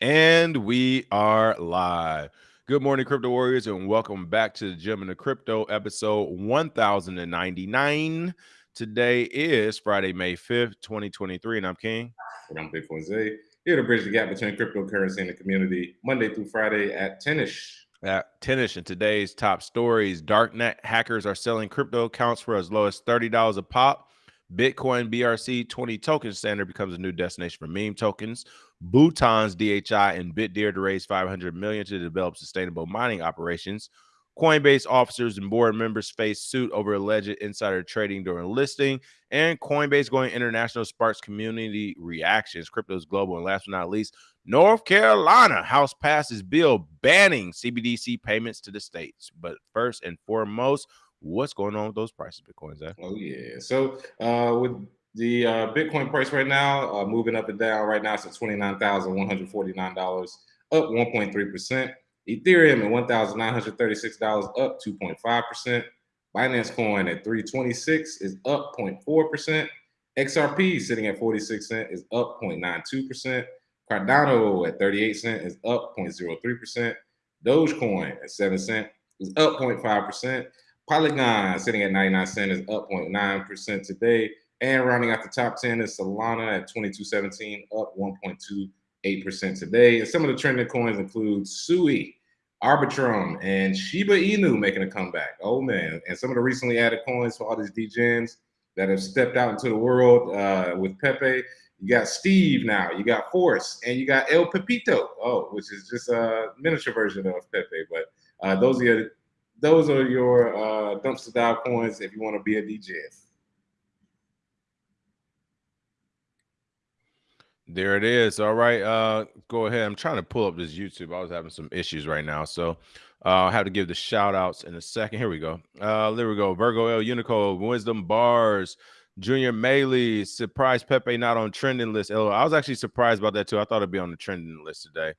And we are live. Good morning, crypto warriors, and welcome back to the Gem and the Crypto episode 1099. Today is Friday, May 5th, 2023, and I'm King. And I'm Big Jose. Here to bridge the gap between cryptocurrency and the community, Monday through Friday at 10ish. At 10ish, and today's top stories Darknet hackers are selling crypto accounts for as low as $30 a pop. Bitcoin BRC 20 token standard becomes a new destination for meme tokens. Bhutan's DHI and Bitdeer to raise 500 million to develop sustainable mining operations. Coinbase officers and board members face suit over alleged insider trading during listing, and Coinbase going international sparks community reactions. Crypto's global, and last but not least, North Carolina House passes bill banning CBDC payments to the states. But first and foremost, what's going on with those prices, Bitcoins? Zach? Oh yeah. So uh, with the uh, Bitcoin price right now, uh, moving up and down. Right now, it's at twenty nine thousand one hundred forty nine dollars, up one point three percent. Ethereum at one thousand nine hundred thirty six dollars, up two point five percent. Binance Coin at three twenty six is up 0.4 percent. XRP sitting at 46 cent is up 0.92 percent. Cardano at 38 cent is up 0.03 percent. Dogecoin at 7 cent is up 0.5 percent. Polygon sitting at 99 cent is up 0.9 percent today. And rounding out the top 10 is Solana at 2217, up 1.28% today. And some of the trending coins include Sui, Arbitrum, and Shiba Inu making a comeback. Oh man. And some of the recently added coins for all these degens that have stepped out into the world uh, with Pepe. You got Steve now, you got Force, and you got El Pepito, oh, which is just a miniature version of Pepe. But uh, those are your, those are your uh, dumpster dive coins if you want to be a DJ. There it is. All right. Uh go ahead. I'm trying to pull up this YouTube. I was having some issues right now. So uh, I'll have to give the shout outs in a second. Here we go. Uh there we go. Virgo L Unico, Wisdom Bars, Junior Maley, surprise Pepe not on trending list. LOL. I was actually surprised about that too. I thought it'd be on the trending list today.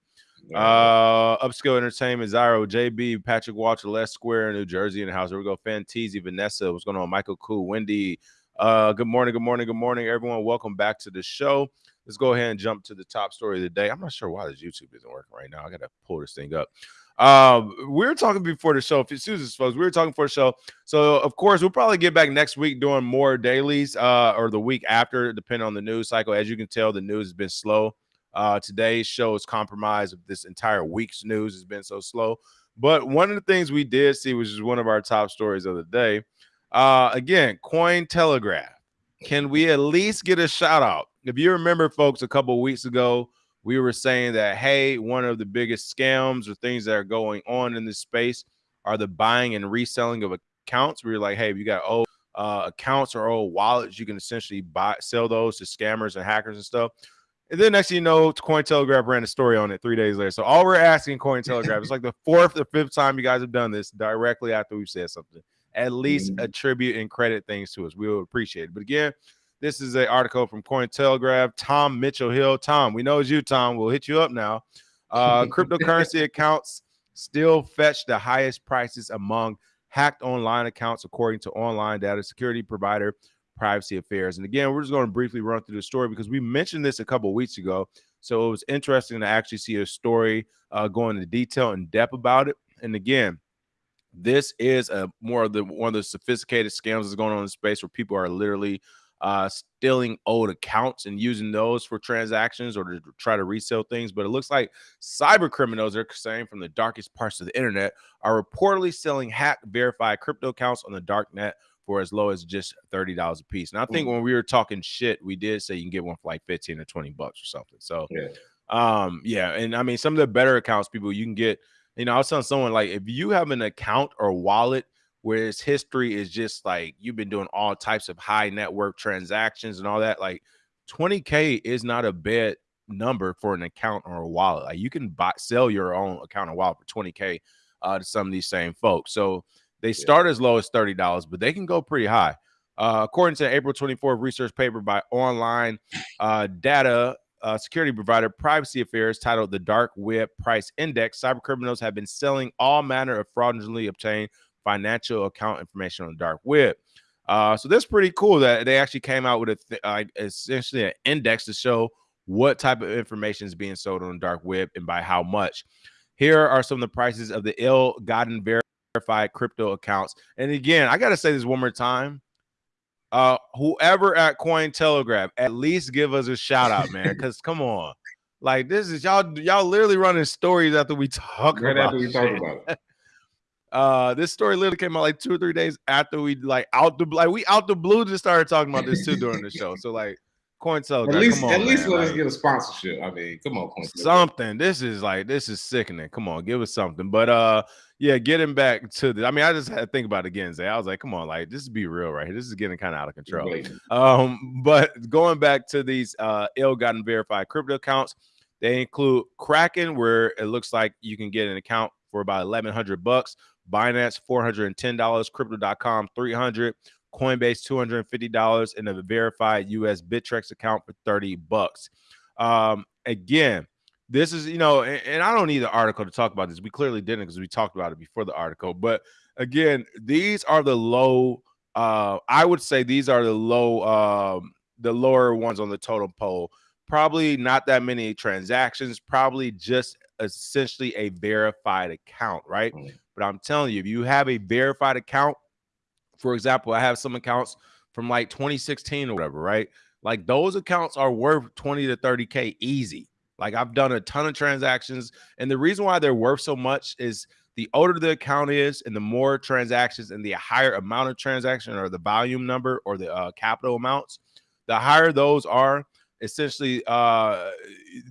Uh upskill entertainment, Zyro, JB, Patrick Walter, Les Square, New Jersey in the house. Here we go. Fanteezy, Vanessa, what's going on? Michael Cool, Wendy. Uh, good morning, good morning, good morning, everyone. Welcome back to the show let's go ahead and jump to the top story of the day. I'm not sure why this YouTube isn't working right now. I got to pull this thing up. Um, we were talking before the show. If Susan's folks, we were talking for the show. So of course, we'll probably get back next week doing more dailies, uh, or the week after, depending on the news cycle. As you can tell, the news has been slow. Uh, today's show is compromised. This entire week's news has been so slow. But one of the things we did see, which is one of our top stories of the day, uh, again, Coin Telegraph. Can we at least get a shout out if you remember, folks, a couple weeks ago, we were saying that hey, one of the biggest scams or things that are going on in this space are the buying and reselling of accounts. We were like, hey, if you got old uh, accounts or old wallets, you can essentially buy sell those to scammers and hackers and stuff. And then next thing you know, Cointelegraph ran a story on it three days later. So all we're asking Cointelegraph, it's like the fourth or fifth time you guys have done this directly after we've said something. At least mm-hmm. attribute and credit things to us. We would appreciate it. But again, this is an article from Cointelegraph. Tom Mitchelhill. Tom, we know it's you, Tom. We'll hit you up now. Uh, cryptocurrency accounts still fetch the highest prices among hacked online accounts, according to online data security provider Privacy Affairs. And again, we're just going to briefly run through the story because we mentioned this a couple weeks ago. So it was interesting to actually see a story uh, going into detail and depth about it. And again, this is a more of the one of the sophisticated scams that's going on in space where people are literally uh, stealing old accounts and using those for transactions or to try to resell things. But it looks like cyber criminals are saying from the darkest parts of the internet are reportedly selling hack verified crypto accounts on the dark net for as low as just $30 a piece. And I think mm. when we were talking shit, we did say you can get one for like 15 or 20 bucks or something. So yeah. um, yeah, and I mean some of the better accounts, people you can get, you know, I was telling someone like if you have an account or wallet whereas history is just like you've been doing all types of high network transactions and all that like 20k is not a bad number for an account or a wallet like you can buy sell your own account or wallet for 20k uh, to some of these same folks so they start as low as $30 but they can go pretty high uh, according to an April 24th research paper by online uh, data uh, security provider Privacy Affairs titled The Dark Web Price Index, cybercriminals have been selling all manner of fraudulently obtained financial account information on the dark web. Uh, so that's pretty cool that they actually came out with a th- uh, essentially an index to show what type of information is being sold on the dark web and by how much. Here are some of the prices of the ill-gotten verified crypto accounts. And again, I got to say this one more time. Uh, whoever at Cointelegraph, at least give us a shout out, man. Because come on, like this is y'all y'all literally running stories after we talk right about. After we talk about it. Uh, this story literally came out like two or three days after we like out the like we out the blue just started talking about this too during the show. So like Cointelegraph, at least on, at least man. let like, us get a sponsorship. I mean, come on, something. This is like this is sickening. Come on, give us something. But uh, yeah, getting back to the. I mean, I just had to think about it again. Say, I was like, come on, like this is be real right here. This is getting kind of out of control. Um, but going back to these uh ill-gotten verified crypto accounts, they include Kraken, where it looks like you can get an account for about eleven hundred bucks. Binance four hundred and ten dollars, Crypto.com three hundred, Coinbase two hundred and a verified US Bittrex account for thirty bucks. Um, again, this is you know, and, and I don't need the article to talk about this. We clearly didn't because we talked about it before the article. But again, these are the low. Uh, I would say these are the low, um, the lower ones on the totem pole. Probably not that many transactions. Probably just essentially a verified account, right? But I'm telling you, if you have a verified account, for example, I have some accounts from like 2016 or whatever, right? Like those accounts are worth 20 to 30K easy. Like I've done a ton of transactions. And the reason why they're worth so much is the older the account is and the more transactions and the higher amount of transaction or the volume number or the uh, capital amounts, the higher those are, essentially uh,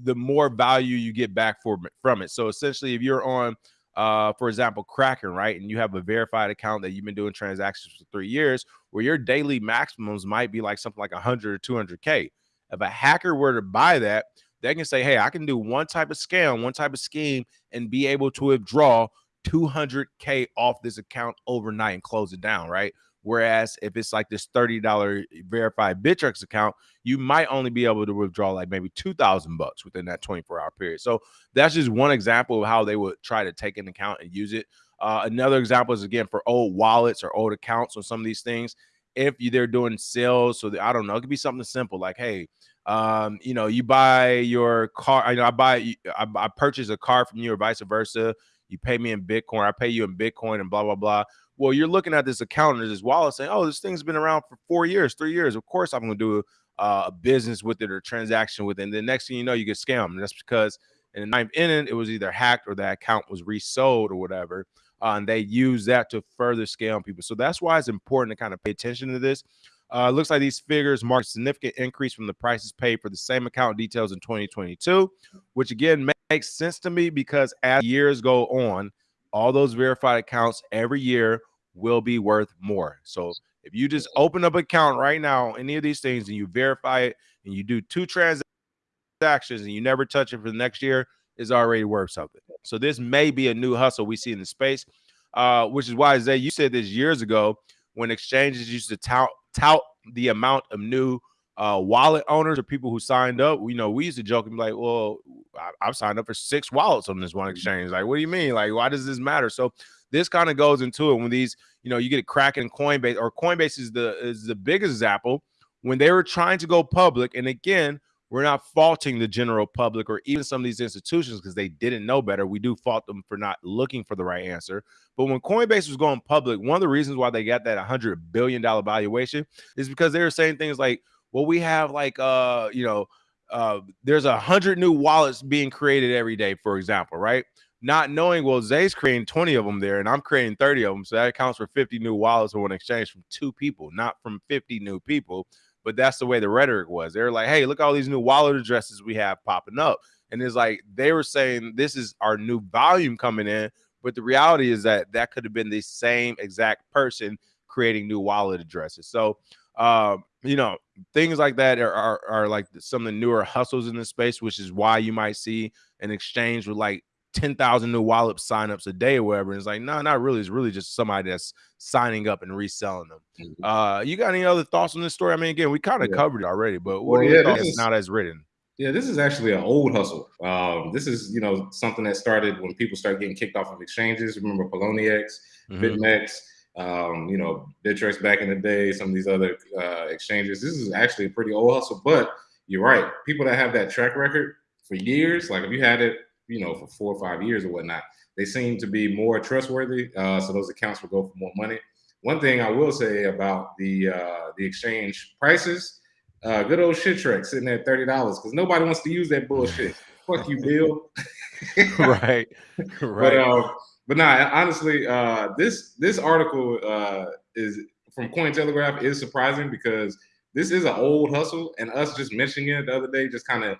the more value you get back for, from it. So essentially, if you're on uh, for example, Kraken, right? And you have a verified account that you've been doing transactions for three years, where your daily maximums might be like something like 100 or 200K. If a hacker were to buy that, they can say, hey, I can do one type of scam, one type of scheme, and be able to withdraw 200K off this account overnight and close it down, right? Whereas if it's like this $30 verified Bittrex account, you might only be able to withdraw like maybe 2000 bucks within that 24 hour period. So that's just one example of how they would try to take an account and use it. Uh, another example is again for old wallets or old accounts on some of these things. If they're doing sales, so the, I don't know, it could be something simple like, hey, um, you know, you buy your car. I know I buy, I, I purchase a car from you or vice versa. You pay me in Bitcoin, I pay you in Bitcoin, and blah blah blah. Well, you're looking at this account and this wallet saying, "Oh, this thing's been around for four years, three years. Of course, I'm going to do uh, a business with it or transaction with it." And the next thing you know, you get scammed. And that's because in the ninth inning, it was either hacked or that account was resold or whatever. Uh, and they use that to further scam people. So that's why it's important to kind of pay attention to this. Uh, looks like these figures mark a significant increase from the prices paid for the same account details in 2022, which again makes sense to me because as years go on, all those verified accounts every year will be worth more. So if you just open up an account right now, any of these things, and you verify it, and you do two transactions, and you never touch it for the next year, is already worth something. So this may be a new hustle we see in the space, uh, which is why Zay, you said this years ago when exchanges used to tout tout the amount of new uh, wallet owners or people who signed up. You know, we used to joke and be like, "Well, I, have signed up for six wallets on this one mm-hmm. exchange." Like, what do you mean? Like, why does this matter? So this kind of goes into it when these, you know, you get a Kraken Coinbase or Coinbase is the is the biggest example when they were trying to go public. And again, we're not faulting the general public or even some of these institutions because they didn't know better. We do fault them for not looking for the right answer. But when Coinbase was going public, one of the reasons why they got that $100 billion valuation is because they were saying things like, well, we have like, uh, you know, uh, there's a hundred new wallets being created every day, for example, right? Not knowing, well, Zay's creating 20 of them there and I'm creating 30 of them. So that accounts for 50 new wallets on exchange from two people, not from 50 new people. But that's the way the rhetoric was. They're like, hey, look all these new wallet addresses we have popping up. And it's like they were saying this is our new volume coming in. But the reality is that that could have been the same exact person creating new wallet addresses. So, um, you know, things like that are, are, are like some of the newer hustles in the space, which is why you might see an exchange with like 10,000 new wallet signups a day or whatever. And it's like, no, not really. It's really just somebody that's signing up and reselling them. Mm-hmm. Uh, you got any other thoughts on this story? I mean, again, we kind of yeah. covered it already, but what well, are your yeah, thoughts is, now that's written? Yeah, this is actually an old hustle. Um, this is, you know, something that started when people started getting kicked off of exchanges. Remember Poloniex, mm-hmm. BitMEX, um, you know, Bittrex back in the day, some of these other uh, exchanges. This is actually a pretty old hustle, but you're right. People that have that track record for years, like if you had it, you know, for four or five years or whatnot, they seem to be more trustworthy. Uh, so those accounts will go for more money. One thing I will say about the uh, the exchange prices, uh, good old shit trick sitting at thirty dollars because nobody wants to use that bullshit. Fuck you, Bill. right, right. But, uh, but nah, honestly, uh, this this article uh, is from Cointelegraph is surprising because this is an old hustle, and us just mentioning it the other day, just kind of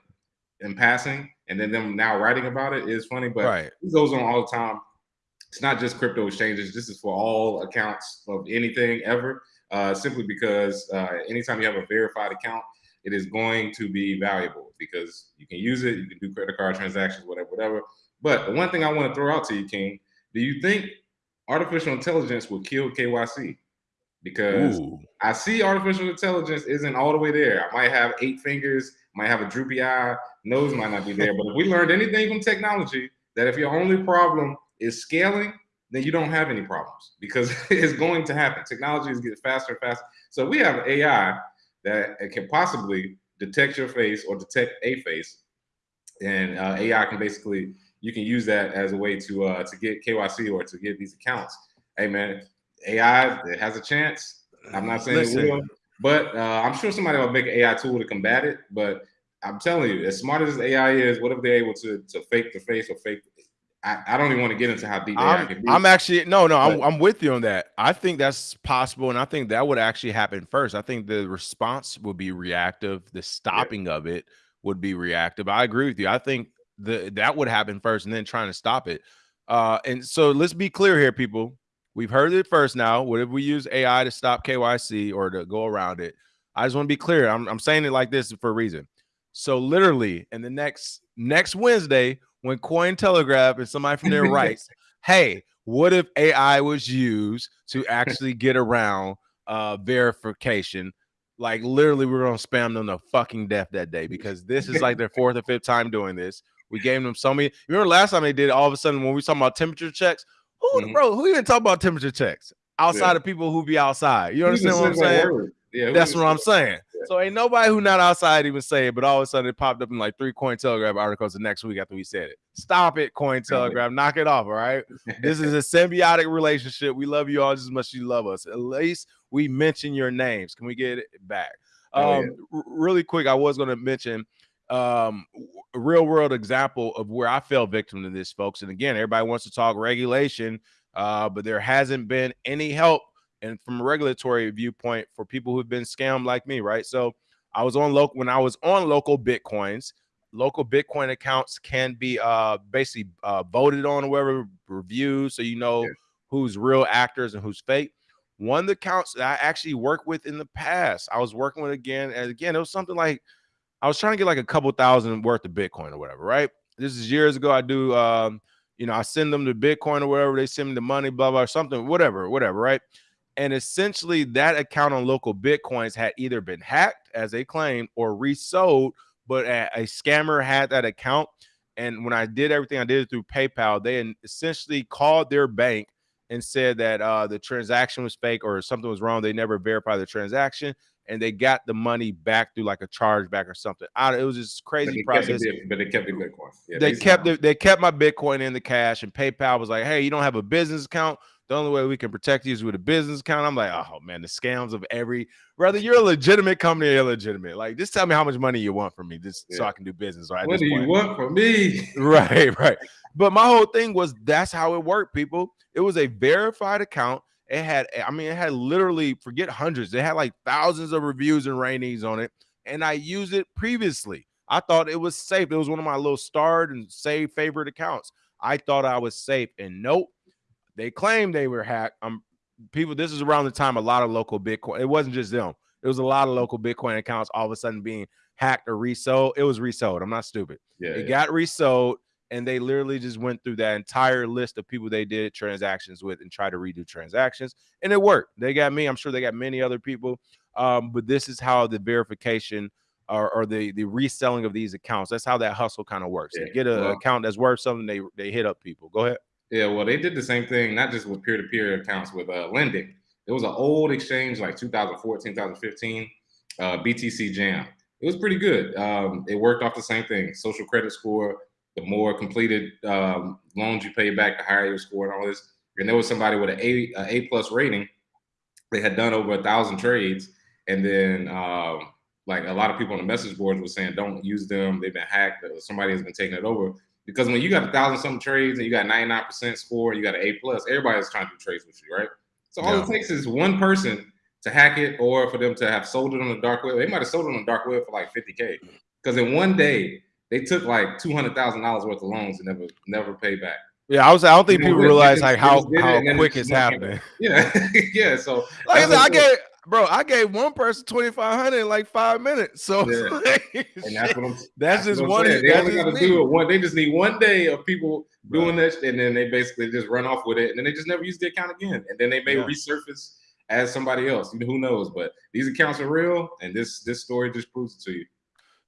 in passing, and then them now writing about it is funny. But right. it goes on all the time. It's not just crypto exchanges. This is for all accounts of anything ever. Uh, simply because uh, anytime you have a verified account, it is going to be valuable because you can use it, you can do credit card transactions, whatever, whatever. But the one thing I want to throw out to you, King, do you think artificial intelligence will kill KYC? Because Ooh. I see artificial intelligence isn't all the way there. I might have eight fingers, might have a droopy eye, nose might not be there. but if we learned anything from technology, that if your only problem is scaling, then you don't have any problems because it's going to happen. Technology is getting faster and faster. So we have AI that can possibly detect your face or detect a face, and uh, AI can basically you can use that as a way to uh, to get KYC or to get these accounts. Hey man, AI it has a chance. I'm not saying Listen. it will, but uh, I'm sure somebody will make an AI tool to combat it. But I'm telling you, as smart as AI is, what if they're able to to fake the face or fake I, I, don't even want to get into how deep I'm, can be. I'm actually no, no, I'm, I'm with you on that. I think that's possible, and I think that would actually happen first. I think the response would be reactive. The stopping yeah. of it would be reactive. I agree with you. I think the that would happen first, and then trying to stop it. Uh, and so let's be clear here, people. We've heard it first now. What if we use AI to stop KYC or to go around it? I just want to be clear. I'm, I'm saying it like this for a reason. So literally, in the next next Wednesday, when Coin Cointelegraph and somebody from there writes, "Hey, what if AI was used to actually get around uh, verification?" Like literally, we're gonna spam them to fucking death that day because this is like their fourth or fifth time doing this. We gave them so many. Remember last time they did? All of a sudden, when we talking about temperature checks, who, mm-hmm. bro, who even talk about temperature checks outside yeah. of people who be outside? You understand what I'm saying? Yeah, that's what I'm saying. So ain't nobody who not outside even say it, but all of a sudden it popped up in like three Cointelegraph articles the next week after we said it. Stop it, Cointelegraph. Knock it off. All right. this is a symbiotic relationship. We love you all just as much as you love us. At least we mention your names. Can we get it back? Um, yeah. really quick, I was going to mention um a real world example of where I fell victim to this, folks. And again, everybody wants to talk regulation, uh, but there hasn't been any help and from a regulatory viewpoint for people who've been scammed like me, right? So I was on local when I was on local bitcoins. Local Bitcoin accounts can be uh basically uh voted on or whatever reviews, so you know yeah. who's real actors and who's fake. One of the accounts that I actually worked with in the past, I was working with again, and again, it was something like I was trying to get like a couple thousand worth of Bitcoin or whatever, right? This is years ago. I do um, you know, I send them the Bitcoin or whatever, they send me the money, blah blah, something, whatever, whatever, right? And essentially, that account on local bitcoins had either been hacked, as they claimed, or resold. But a, a scammer had that account. And when I did everything, I did it through PayPal. They essentially called their bank and said that uh, the transaction was fake or something was wrong. They never verified the transaction, and they got the money back through like a chargeback or something. I, it was just crazy but process. The, but they kept the Bitcoin. Yeah, they kept the, they kept my Bitcoin in the cash, and PayPal was like, "Hey, you don't have a business account the only way we can protect you is with a business account. I'm like, oh man, the scams of every whether you're a legitimate company or illegitimate. Like, just tell me how much money you want from me, just yeah. so I can do business. Right? What do you want from me? right, right. But my whole thing was that's how it worked, people. It was a verified account. It had, I mean, it had literally forget hundreds. It had like thousands of reviews and ratings on it, and I used it previously. I thought it was safe. It was one of my little starred and saved favorite accounts. I thought I was safe, and nope they claim they were hacked. Um, people, this is around the time a lot of local Bitcoin. It wasn't just them. It was a lot of local Bitcoin accounts all of a sudden being hacked or resold. It was resold. I'm not stupid. Yeah, it yeah. got resold, and they literally just went through that entire list of people they did transactions with and tried to redo transactions, and it worked. They got me. I'm sure they got many other people. Um, but this is how the verification or, or, the the reselling of these accounts. That's how that hustle kind of works. Yeah. They get an well, account that's worth something. They they hit up people. Go ahead. Yeah, well, they did the same thing, not just with peer-to-peer accounts, with uh, lending. It was an old exchange like 2014, 2015, uh, BTC Jam. it was pretty good. Um, it worked off the same thing: social credit score. The more completed um, loans you pay back, the higher your score, and all this. And there was somebody with an A, a, a plus rating. They had done over a thousand trades, and then um, like a lot of people on the message boards were saying, "Don't use them. They've been hacked. Somebody has been taking it over." Because when you got a thousand something trades and you got 99% score, you got an A plus, everybody's trying to do trades with you, right? So all yeah. it takes is one person to hack it or for them to have sold it on the dark web. They might have sold it on the dark web for like 50K. Because in one day, they took like two hundred thousand dollars worth of loans and never never paid back. Yeah, I was. I don't think you people know, realize like how how quick it's happening. Yeah, yeah. So like I said, I gave bro, I gave one person twenty five hundred in like five minutes. So yeah. and that's what I'm. That's, that's just one. They only got to do it one. They just need one day of people doing this, and then they basically just run off with it, and then they just never use the account again, and then they may yeah. resurface as somebody else. Who knows? But these accounts are real, and this this story just proves it to you.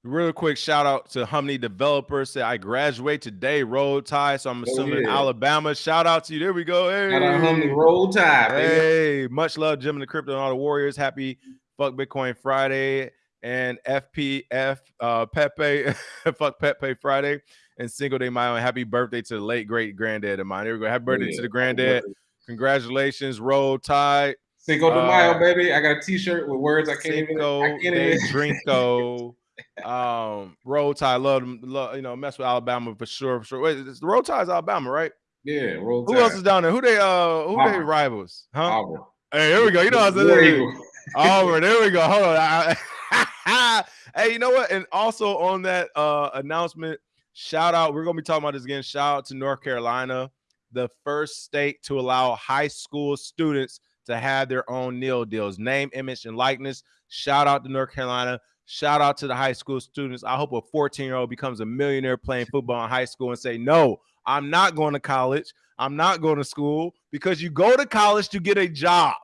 Real quick shout out to Humney Developers. Say I graduate today, Roll Tide. So I'm oh, assuming oh, yeah. Alabama. Shout out to you. There we go. Hey, shout out Humney Roll Tide. Hey, much love, Jim and the Crypto and all the Warriors. Happy Fuck Bitcoin Friday and FPF uh, Pepe Fuck Pepe Friday and Cinco de Mayo. And happy birthday to the late great granddad of mine. There we go. Happy birthday yeah. to the granddad. Congratulations, Roll Tide. Cinco de Mayo, uh, baby. I got a T-shirt with words I can't Cinco even. I can't even. Drinko. Um, Roll Tide, love them, love, you know, mess with Alabama for sure, for sure. Wait, it's the Roll Tide's Alabama, right? Yeah, Roll Tide. Who else is down there? Who they uh who Auburn. they rivals? Huh? Auburn. Hey, here we go. You know what I'm saying? Auburn, there we go. Hold on. hey, you know what? And also on that uh announcement, shout out, we're gonna be talking about this again. Shout out to North Carolina, the first state to allow high school students to have their own nil deals, name, image, and likeness. Shout out to North Carolina. Shout out to the high school students. I hope a 14 year old becomes a millionaire playing football in high school and say, No, I'm not going to college. I'm not going to school because you go to college to get a job.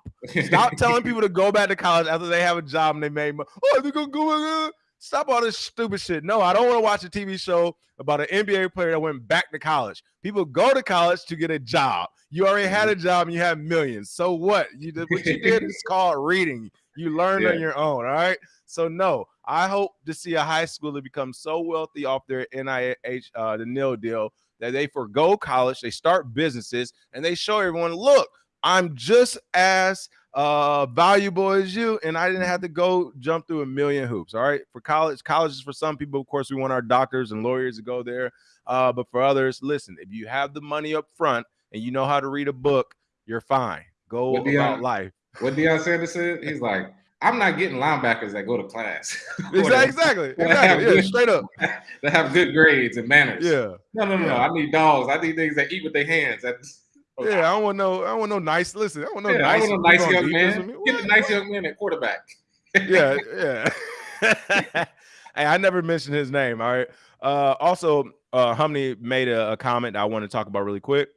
Stop telling people to go back to college after they have a job and they made money. Oh, they're going to go. Stop all this stupid shit. No, I don't want to watch a TV show about an NBA player that went back to college. People go to college to get a job. You already had a mm-hmm. job and you have millions. So what? You did what you did is called reading. You learn yeah. on your own. All right. So no, I hope to see a high schooler become so wealthy off their NIH, uh, the nil deal that they forego college, they start businesses, and they show everyone, look, I'm just as uh, valuable as you, and I didn't have to go jump through a million hoops. All right, for college, college is for some people. Of course, we want our doctors and lawyers to go there, uh, but for others, listen, if you have the money up front and you know how to read a book, you're fine. Go what about Deion, life. What Deion Sanders said, he's like, I'm not getting linebackers that go to class. exactly, exactly, exactly. Yeah, good, straight up. That have good grades and manners. Yeah. No, no, no, yeah. no. I need dogs. I need things that eat with their hands. That's yeah, I don't want no, I don't want no nice. Listen, I want no yeah, nice. I want no nice young man. Get a nice young man at quarterback. yeah, yeah. hey, I never mentioned his name. All right. Uh, also, uh, Humney made a, a comment I want to talk about really quick.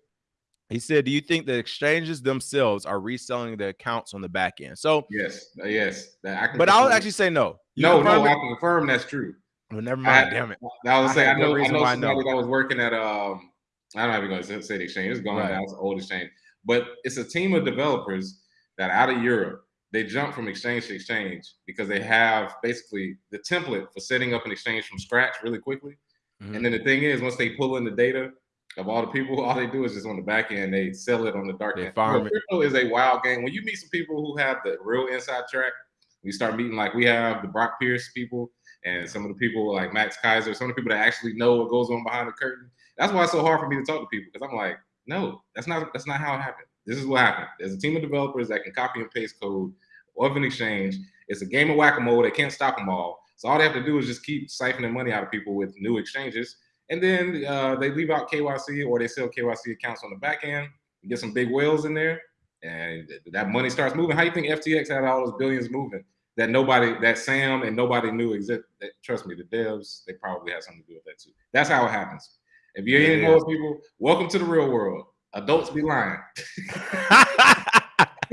He said, "Do you think the exchanges themselves are reselling the accounts on the back end?" So yes, uh, yes. but I'll actually say no. You no, no, I can confirm that's true. Well, never mind. I, damn it. I was saying, I know, I know somebody I know. that was working at um I don't even going to say the exchange. It's gone right. now. It's an old exchange, but it's a team of developers that out of Europe they jump from exchange to exchange because they have basically the template for setting up an exchange from scratch really quickly. Mm-hmm. And then the thing is, once they pull in the data of all the people, all they do is just on the back end, they sell it on the dark end. Well, crypto is a wild game. When you meet some people who have the real inside track, we start meeting like we have the Brock Pierce people and some of the people like Max Keiser, some of the people that actually know what goes on behind the curtain. That's why it's so hard for me to talk to people because I'm like, no, that's not that's not how it happened. This is what happened. There's a team of developers that can copy and paste code of an exchange. It's a game of whack-a-mole. They can't stop them all. So all they have to do is just keep siphoning money out of people with new exchanges. And then uh, they leave out KYC or they sell KYC accounts on the back end, get some big whales in there, and that money starts moving. How do you think FTX had all those billions moving? That nobody, that Sam and nobody knew exist. Trust me, the devs, they probably had something to do with that too. That's how it happens. If you ain't more people, welcome to the real world. Adults be lying.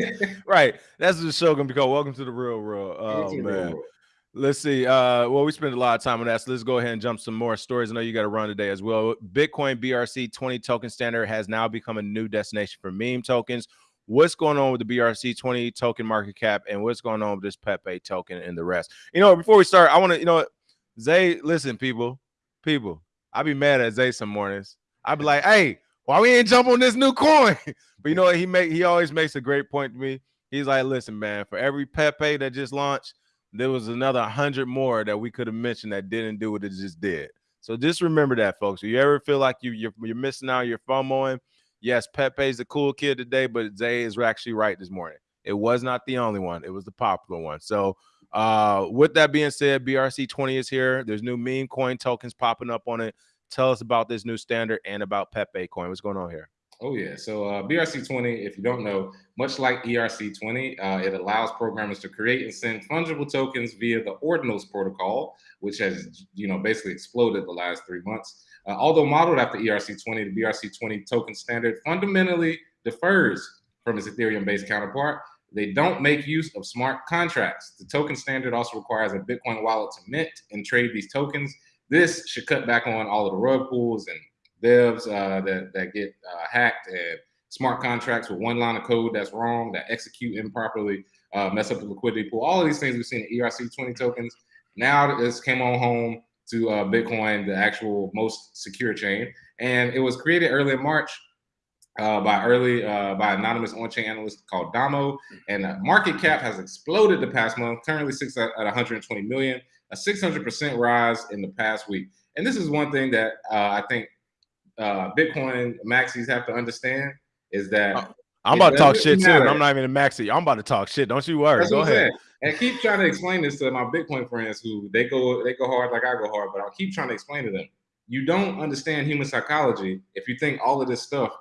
right. That's the show gonna be called Welcome to the Real World. Oh man. Let's see. Uh, well, we spent a lot of time on that. So let's go ahead and jump some more stories. I know you got to run today as well. Bitcoin BRC 20 token standard has now become a new destination for meme tokens. what's going on with the BRC20 token market cap and what's going on with this Pepe token and the rest. You know, before we start, I want to, you know, Zay, listen, people, people, I be mad at Zay some mornings. I be like, hey, why we ain't jump on this new coin? but you know what? He make he always makes a great point to me. He's like, listen, man, for every Pepe that just launched, there was another hundred more that we could have mentioned that didn't do what it just did. So just remember that, folks. If you ever feel like you you're, you're missing out, you're FOMOing, yes, Pepe's the cool kid today, but Zay is actually right this morning. It was not the only one; it was the popular one. So, uh, with that being said, BRC twenty is here. There's new meme coin tokens popping up on it. Tell us about this new standard and about Pepe coin. What's going on here? Oh yeah. So uh, BRC20, if you don't know, much like ERC20, uh, it allows programmers to create and send fungible tokens via the Ordinals protocol, which has you know basically exploded the last three months. Uh, although modeled after ERC20, the BRC20 token standard fundamentally differs from its Ethereum-based counterpart. They don't make use of smart contracts. The token standard also requires a Bitcoin wallet to mint and trade these tokens. This should cut back on all of the rug pulls and devs uh, that that get uh, hacked and smart contracts with one line of code that's wrong, that execute improperly, uh, mess up the liquidity pool. All of these things we've seen in ERC20 tokens. Now this came on home to uh, Bitcoin, the actual most secure chain, and it was created early in March. Uh, by early uh, by anonymous on-chain analyst called Domo, and market cap has exploded the past month. Currently sits at, at 120 million, a 600% rise in the past week. And this is one thing that I think uh, Bitcoin maxis have to understand is that uh, I'm about to talk shit matter. too. I'm not even a maxi. I'm about to talk shit. Don't you worry. That's go ahead. And keep trying to explain this to my Bitcoin friends who they go they go hard like I go hard, but I'll keep trying to explain to them. You don't understand human psychology if you think all of this stuff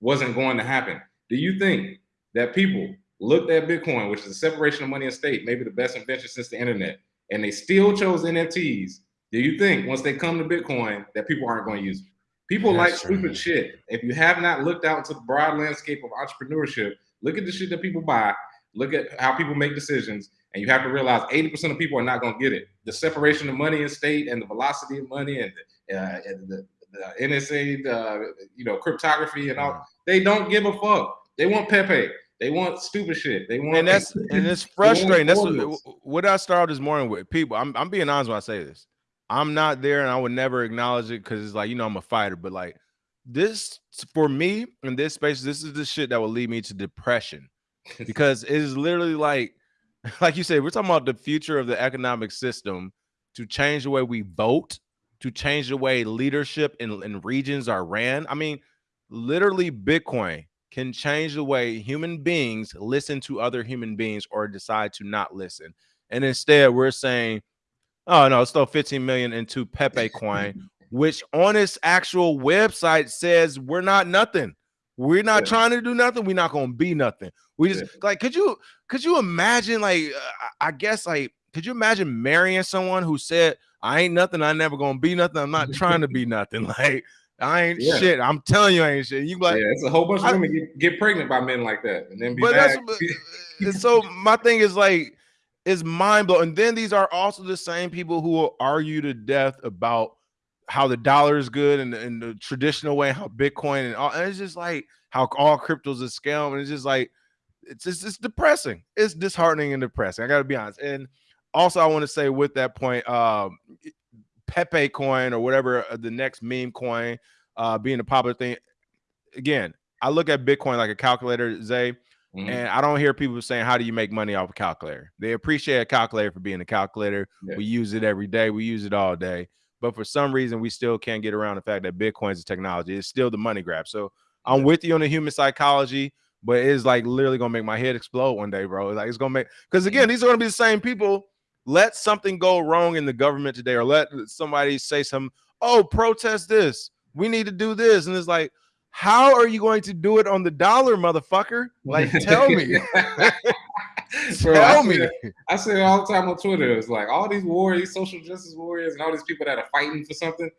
wasn't going to happen. Do you think that people looked at Bitcoin, which is a separation of money and state, maybe the best invention since the internet, and they still chose NFTs? Do you think once they come to Bitcoin that people aren't going to use it? People That's like stupid shit. If you have not looked out into the broad landscape of entrepreneurship, look at the shit that people buy, look at how people make decisions, and you have to realize 80% of people are not going to get it. The separation of money and state and the velocity of money and, uh, and the, the, NSA, the, you know, cryptography and all, they don't give a fuck. They want Pepe. They want stupid shit. They want and that's and it's frustrating. That's what, what I started this morning with. People, I'm I'm being honest when I say this. I'm not there and I would never acknowledge it because it's like, you know, I'm a fighter, but like this for me in this space, this is the shit that will lead me to depression because it is literally like, like you said, we're talking about the future of the economic system to change the way we vote, to change the way leadership in, in regions are ran. I mean, literally, Bitcoin can change the way human beings listen to other human beings or decide to not listen. And instead, we're saying, Oh no, it's still 15 million into Pepe coin, which on its actual website says we're not nothing. We're not yeah. trying to do nothing. We're not gonna be nothing. We just yeah. like could you could you imagine like uh, I guess like could you imagine marrying someone who said I ain't nothing, I never gonna be nothing, I'm not trying to be nothing. Like I ain't yeah. shit. I'm telling you, I ain't shit. You like, yeah, it's a whole bunch of women get, get pregnant by men like that, and then be but back. that's so. My thing is like, is mind blowing. And then these are also the same people who will argue to death about how the dollar is good and, and the traditional way, how Bitcoin and all. And it's just like how all cryptos is scam. And it's just like it's just it's depressing. It's disheartening and depressing. I got to be honest. And also, I want to say with that point, um, Pepe coin or whatever uh, the next meme coin uh, being a popular thing. Again, I look at Bitcoin like a calculator, Zay. Mm-hmm. And I don't hear people saying, How do you make money off a calculator? They appreciate a calculator for being a calculator. Yeah. We use it every day, we use it all day. But for some reason, we still can't get around the fact that Bitcoin is a technology. It's still the money grab. So I'm with you on the human psychology, but it's like literally gonna make my head explode one day, bro. Like it's gonna make because again, mm-hmm. these are gonna be the same people. Let something go wrong in the government today, or let somebody say some, oh, protest this. We need to do this. And it's like, how are you going to do it on the dollar, motherfucker? Like, tell me. Bro, tell I me. I say it all the time on Twitter. It's like all these warriors, social justice warriors, and all these people that are fighting for something.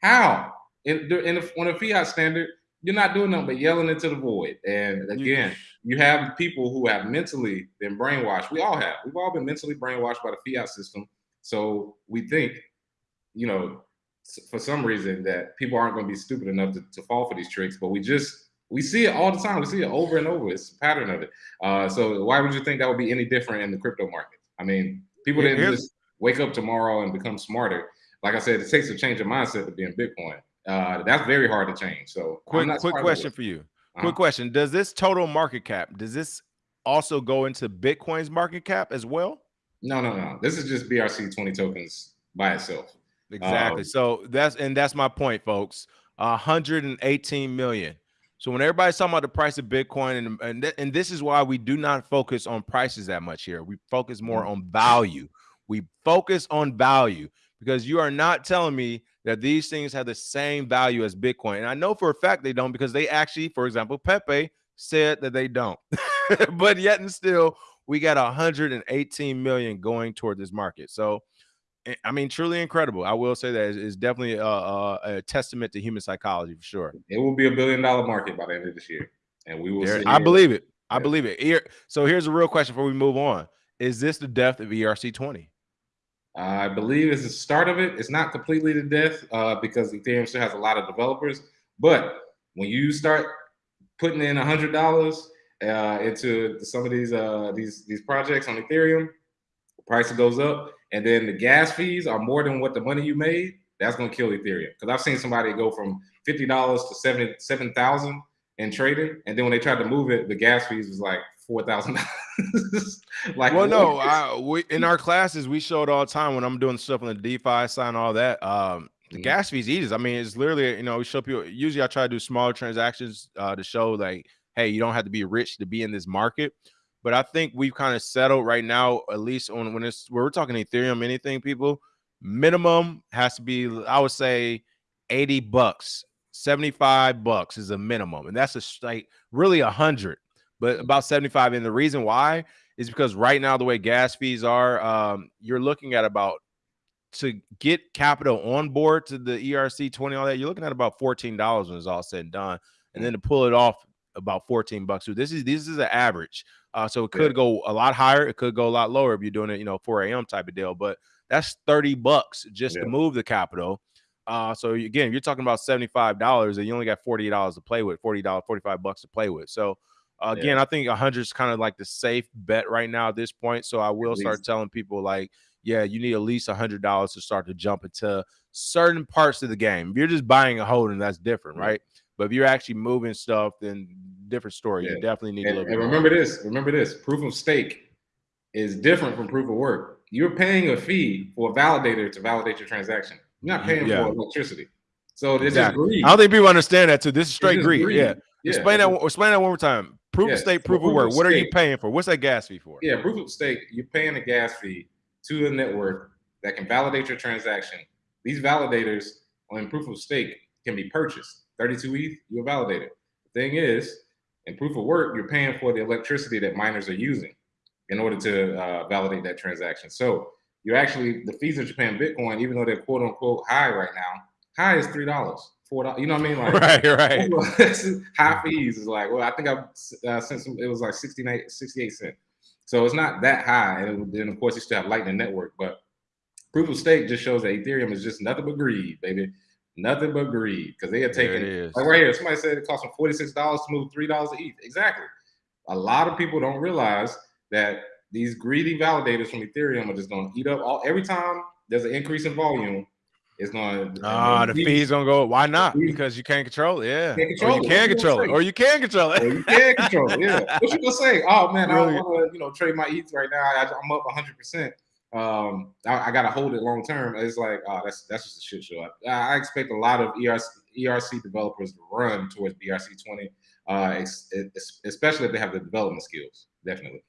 How? In, in a, on a fiat standard, you're not doing nothing but yelling into the void. And again, you have people who have mentally been brainwashed. We all have. We've all been mentally brainwashed by the fiat system. So we think, you know, for some reason that people aren't going to be stupid enough to, to fall for these tricks, but we just We see it all the time. We see it over and over. It's a pattern of it. Uh, so why would you think that would be any different in the crypto market? I mean, people didn't Here's, just wake up tomorrow and become smarter. Like I said, it takes a change of mindset to be in Bitcoin. Uh, that's very hard to change. So quick, quick question for you. Uh-huh. Quick question: Does this total market cap does this also go into Bitcoin's market cap as well? No, no, no. This is just BRC twenty tokens by itself. Exactly. Um, so that's and that's my point, folks. 118 million. So when everybody's talking about the price of Bitcoin, and and, th- and this is why we do not focus on prices that much here. We focus more mm-hmm. on value. We focus on value because you are not telling me that these things have the same value as Bitcoin. And I know for a fact they don't because they actually, for example, Pepe said that they don't. but yet and still, we got 118 million going toward this market. So I mean, truly incredible. I will say that it's definitely a, a, a, testament to human psychology for sure. It will be a billion dollar market by the end of this year, and we will. There, I believe it. I believe it. Here, so here's a real question before we move on: Is this the death of ERC twenty? I believe it's the start of it. It's not completely the death uh, because Ethereum still has a lot of developers. But when you start putting in a hundred dollars uh, into some of these uh, these these projects on Ethereum, the price goes up and then the gas fees are more than what the money you made, that's gonna kill Ethereum. Because I've seen somebody go from fifty dollars to seven seven thousand in trading, and then when they tried to move it, the gas fees was like four thousand dollars. like, well, no, I, we in our classes we showed all the time when I'm doing stuff on the DeFi side and all that. Um, the mm-hmm. gas fees easy. I mean, it's literally you know we show people. Usually, I try to do smaller transactions uh, to show like, hey, you don't have to be rich to be in this market. But I think we've kind of settled right now, at least on when it's where we're talking Ethereum, anything, people, minimum has to be, I would say, 80 bucks, 75 bucks is a minimum. And that's a like really a hundred, but about 75. And the reason why is because right now, the way gas fees are, um, you're looking at about to get capital on board to the ERC 20, all that, you're looking at about $14 when it's all said and done. And then to pull it off about 14 bucks. So this is this is an average. Uh, so it could yeah. go a lot higher. It could go a lot lower if you're doing it, you know, 4 a.m. type of deal. But that's 30 bucks just yeah. to move the capital. Uh, so again, you're talking about $75 and you only got $48 to play with, $40, 45 bucks to play with. So uh, again, yeah. I think 100 is kind of like the safe bet right now at this point. So I will start telling people like, yeah, you need at least $100 to start to jump into certain parts of the game. If you're just buying a holding, that's different, right? But if you're actually moving stuff, then different story. Yeah. You definitely need and, to look. And remember this. Remember this. Proof of stake is different from proof of work. You're paying a fee for a validator to validate your transaction. You're not paying yeah. for electricity. So this exactly. is I don't think people understand that too. This is straight greed. greed. Yeah. yeah. Explain that. Explain that one more time. Proof of stake, proof, so of work. Of what are you paying for? What's that gas fee for? Yeah, proof of stake. You're paying a gas fee to the network that can validate your transaction. These validators on proof of stake can be purchased. 32 ETH, you'll validate it. The thing is, in proof of work, you're paying for the electricity that miners are using in order to uh, validate that transaction. So you're actually the fees that you're paying Bitcoin, even though they're quote unquote high right now, high is three dollars, four dollars. You know what I mean? Like right, right. high fees is like well, I think I've uh, sent some. It was like 69, 68 cent. So it's not that high, and then of course you still have Lightning Network, but proof of stake just shows that Ethereum is just nothing but greed, baby. Nothing but greed because they are taking like right here. Somebody said it cost them forty six dollars to move three dollars to ETH. Exactly. A lot of people don't realize that these greedy validators from Ethereum are just going to eat up all every time there's an increase in volume. It's going to ah the fees gonna go. Why not? Because you can't control it. Yeah, can't control or you can control it, or you can control it. Or you can control it. Yeah. What you gonna say? Oh man, really? I don't want to you know trade my ETH right now. I, I'm up 100. percent um, I, I got to hold it long term. It's like, oh, that's that's just a shit show. I, I expect a lot of ERC, ERC developers to run towards BRC twenty, uh, especially if they have the development skills. Definitely.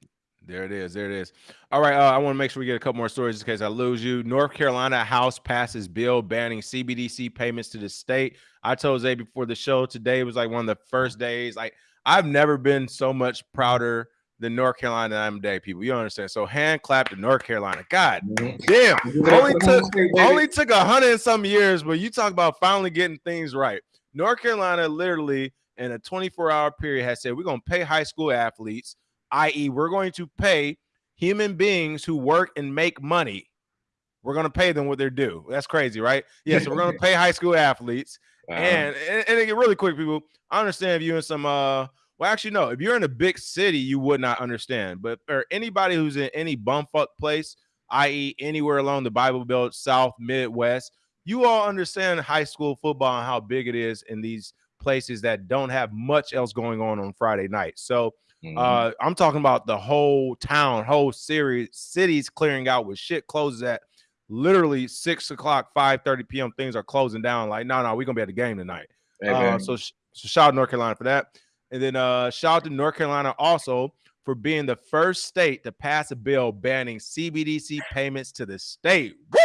There it is. There it is. All right. Uh, I want to make sure we get a couple more stories in case I lose you. North Carolina House passes bill banning CBDC payments to the state. I told Zay before the show today was like one of the first days. Like I've never been so much prouder the North Carolina I'm day people. You understand? So hand clap to North Carolina. God mm-hmm. damn. Only took only took a hundred and some years, but you talk about finally getting things right. North Carolina literally in a 24 hour period has said we're going to pay high school athletes, i.e., we're going to pay human beings who work and make money. We're going to pay them what they're due. That's crazy, right? Yeah, so we're going to pay high school athletes Uh-huh. And, and and really quick, people, I understand if you're in some uh well, actually, no, if you're in a big city, you would not understand. But for anybody who's in any bumfuck place, i.e., anywhere along the Bible Belt, South, Midwest, you all understand high school football and how big it is in these places that don't have much else going on on Friday night. So mm-hmm. uh, I'm talking about the whole town, whole series, cities clearing out with shit closes at literally six o'clock, five thirty p.m. Things are closing down. Like, no, no, we're gonna be at the game tonight. Uh, so, so shout out North Carolina for that, and then uh, shout out to North Carolina also for being the first state to pass a bill banning CBDC payments to the state. Woo!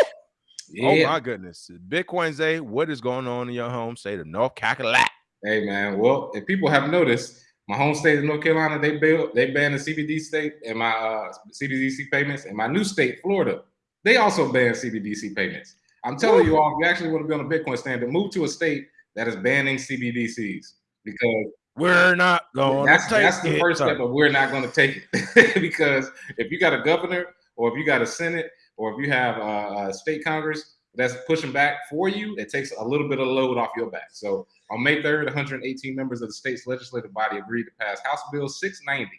Oh yeah. Oh my goodness, Bitcoin Zay, what is going on in your home state of North Carolina? Hey man, well, if people have noticed, my home state of North Carolina, they built, they banned the CBD state and my uh, CBDC payments, and my new state, Florida, they also banned CBDC payments. I'm telling you all, if you actually want to be on a Bitcoin standard, move to a state that is banning CBDCs because we're not going. That's that's the first step, but we're not going to take it because if you got a governor or if you got a senate or if you have a, a state congress that's pushing back for you, it takes a little bit of load off your back. So on May 3rd, 118 members of the state's legislative body agreed to pass House Bill 690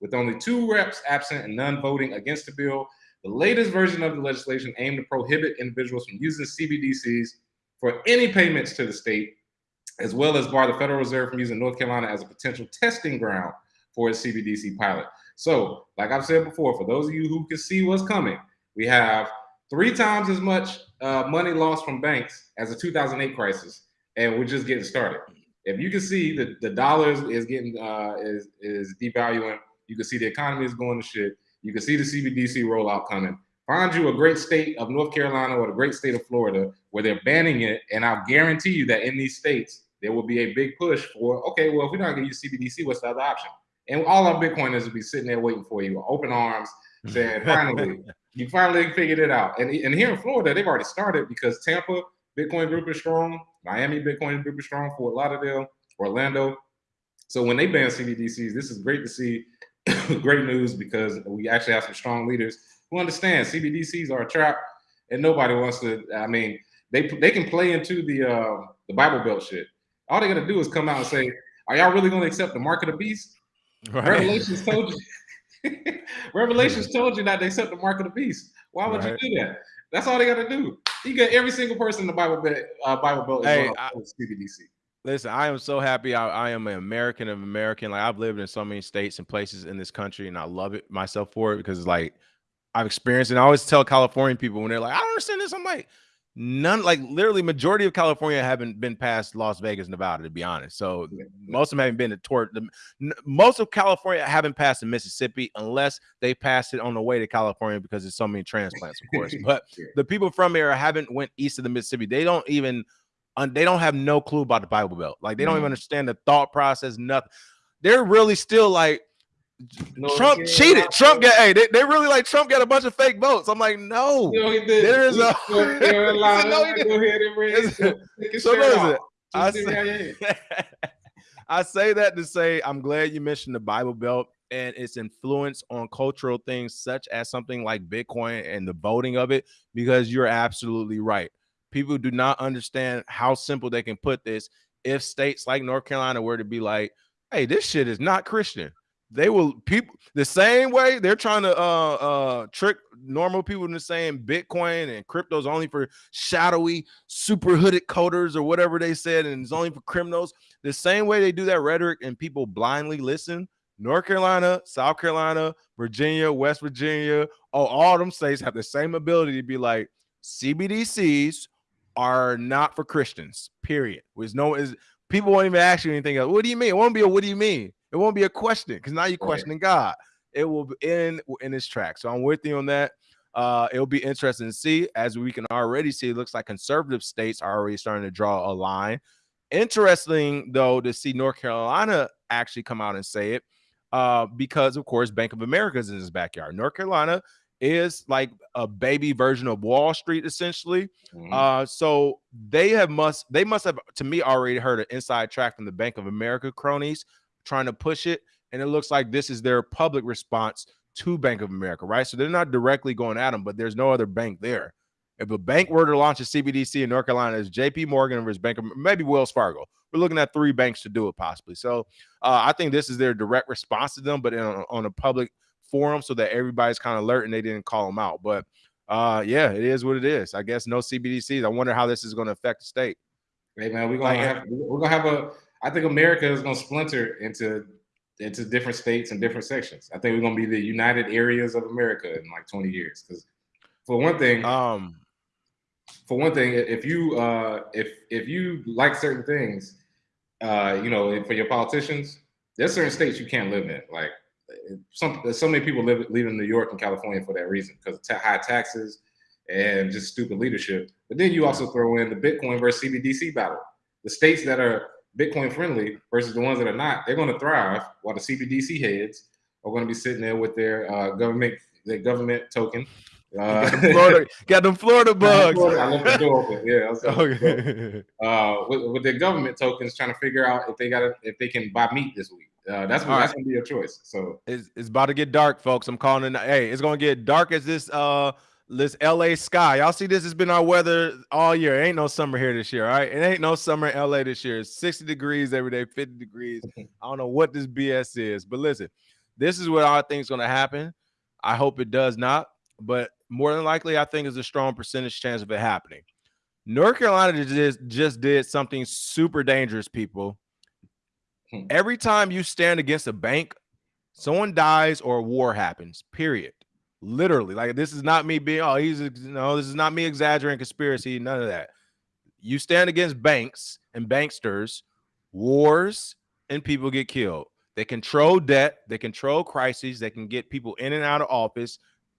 with only two reps absent and none voting against the bill. The latest version of the legislation aimed to prohibit individuals from using CBDCs for any payments to the state, as well as bar the Federal Reserve from using North Carolina as a potential testing ground for its CBDC pilot. So, like I've said before, for those of you who can see what's coming, we have three times as much uh, money lost from banks as the 2008 crisis, and we're just getting started. If you can see the the dollar is getting uh, is is devaluing, you can see the economy is going to shit. You can see the CBDC rollout coming. Find you a great state of North Carolina or the great state of Florida where they're banning it, and I'll guarantee you that in these states there will be a big push for okay, well if we're not going to use CBDC, what's the other option? And all our Bitcoiners will be sitting there waiting for you, open arms, saying finally you finally figured it out. And, and here in Florida, they've already started because Tampa Bitcoin group is strong, Miami Bitcoin group is strong, Fort Lauderdale, Orlando. So when they ban CBDCs, this is great to see. great news because we actually have some strong leaders who understand CBDCs are a trap, and nobody wants to. I mean, they they can play into the uh, the Bible Belt shit. All they got to do is come out and say, "Are y'all really going to accept the mark of the beast?" Right. Revelations told you. Revelations told you not to accept the mark of the beast. Why would right. you do that? That's all they got to do. You get every single person in the Bible Belt. Uh, Bible Belt hey, I, CBDC. Listen, I am so happy. I, I, am an American of American. Like I've lived in so many states and places in this country, and I love it myself for it because it's like I've experienced. And I always tell Californian people when they're like, "I don't understand this," I'm like, none like literally majority of California haven't been past Las Vegas, Nevada, to be honest. So most of them haven't been to toward the most of California haven't passed the Mississippi unless they passed it on the way to California because there's so many transplants, of course. but the people from here haven't went east of the Mississippi. They don't even uh, they don't have no clue about the Bible Belt. Like they don't even mm. understand the thought process, nothing. They're really still like no, Trump cheated. Trump got hey, they, they really like Trump got a bunch of fake votes. I'm like, no, no there is a no, he did. So no, it. I say, I say that to say I'm glad you mentioned the Bible Belt and its influence on cultural things such as something like Bitcoin and the voting of it, because you're absolutely right. People do not understand how simple they can put this. If states like North Carolina were to be like, hey, this shit is not Christian they will people the same way they're trying to uh uh trick normal people into saying Bitcoin and crypto's only for shadowy super hooded coders or whatever they said, and it's only for criminals. The same way they do that rhetoric and people blindly listen. North Carolina, South Carolina, Virginia, West Virginia, oh, all them states have the same ability to be like CBDCs are not for Christians. Period. There's no is people won't even ask you anything else. What do you mean? It won't be a what do you mean? It won't be a question because now you're questioning God. It will end in its track. So I'm with you on that. Uh, it'll be interesting to see as we can already see. It looks like conservative states are already starting to draw a line. Interesting though to see North Carolina actually come out and say it, uh, because of course Bank of America is in his backyard. North Carolina is like a baby version of Wall Street, essentially. Mm-hmm. Uh, so they have must they must have to me already heard an inside track from the Bank of America cronies trying to push it. And it looks like this is their public response to Bank of America, right? So they're not directly going at them, but there's no other bank there. If a bank were to launch a CBDC in North Carolina, it's JP Morgan versus Bank of maybe Wells Fargo. We're looking at three banks to do it possibly. So uh, I think this is their direct response to them, but in, on a public forum so that everybody's kind of alert and they didn't call them out. But uh, yeah, it is what it is. I guess no CBDCs. I wonder how this is going to affect the state. Hey man, we're gonna have we're gonna have a. I think America is gonna splinter into into different states and different sections. I think we're gonna be the United Areas of America in like 20 years. Because for one thing, um, for one thing, if you uh if if you like certain things, uh, you know, for your politicians, there's certain states you can't live in. Like some so many people live leaving New York and California for that reason because of high taxes and just stupid leadership. But then you also throw in the Bitcoin versus CBDC battle. The states that are Bitcoin friendly versus the ones that are not, they're going to thrive, while the CBDC heads are going to be sitting there with their uh, government their government token. Uh, got, them Florida, got them Florida bugs. I left the door open. Yeah. Okay. Uh, with, with their government tokens, trying to figure out if they got if they can buy meat this week. Uh, that's what, that's right. gonna be your choice. So it's, it's about to get dark, folks. I'm calling it. Hey, it's gonna get dark as this uh this LA sky. Y'all see this has been our weather all year. Ain't no summer here this year, all right? It ain't no summer in LA this year. It's 60 degrees every day, 50 degrees. I don't know what this BS is, but listen, this is what I think is gonna happen. I hope it does not, but more than likely, I think is a strong percentage chance of it happening. North Carolina just, just did something super dangerous, people. Hmm. Every time you stand against a bank, someone dies or a war happens. Period. Literally, like this is not me being oh he's you know this is not me exaggerating conspiracy. None of that. You stand against banks and banksters, wars, and people get killed. They control debt. They control crises. They can get people in and out of office,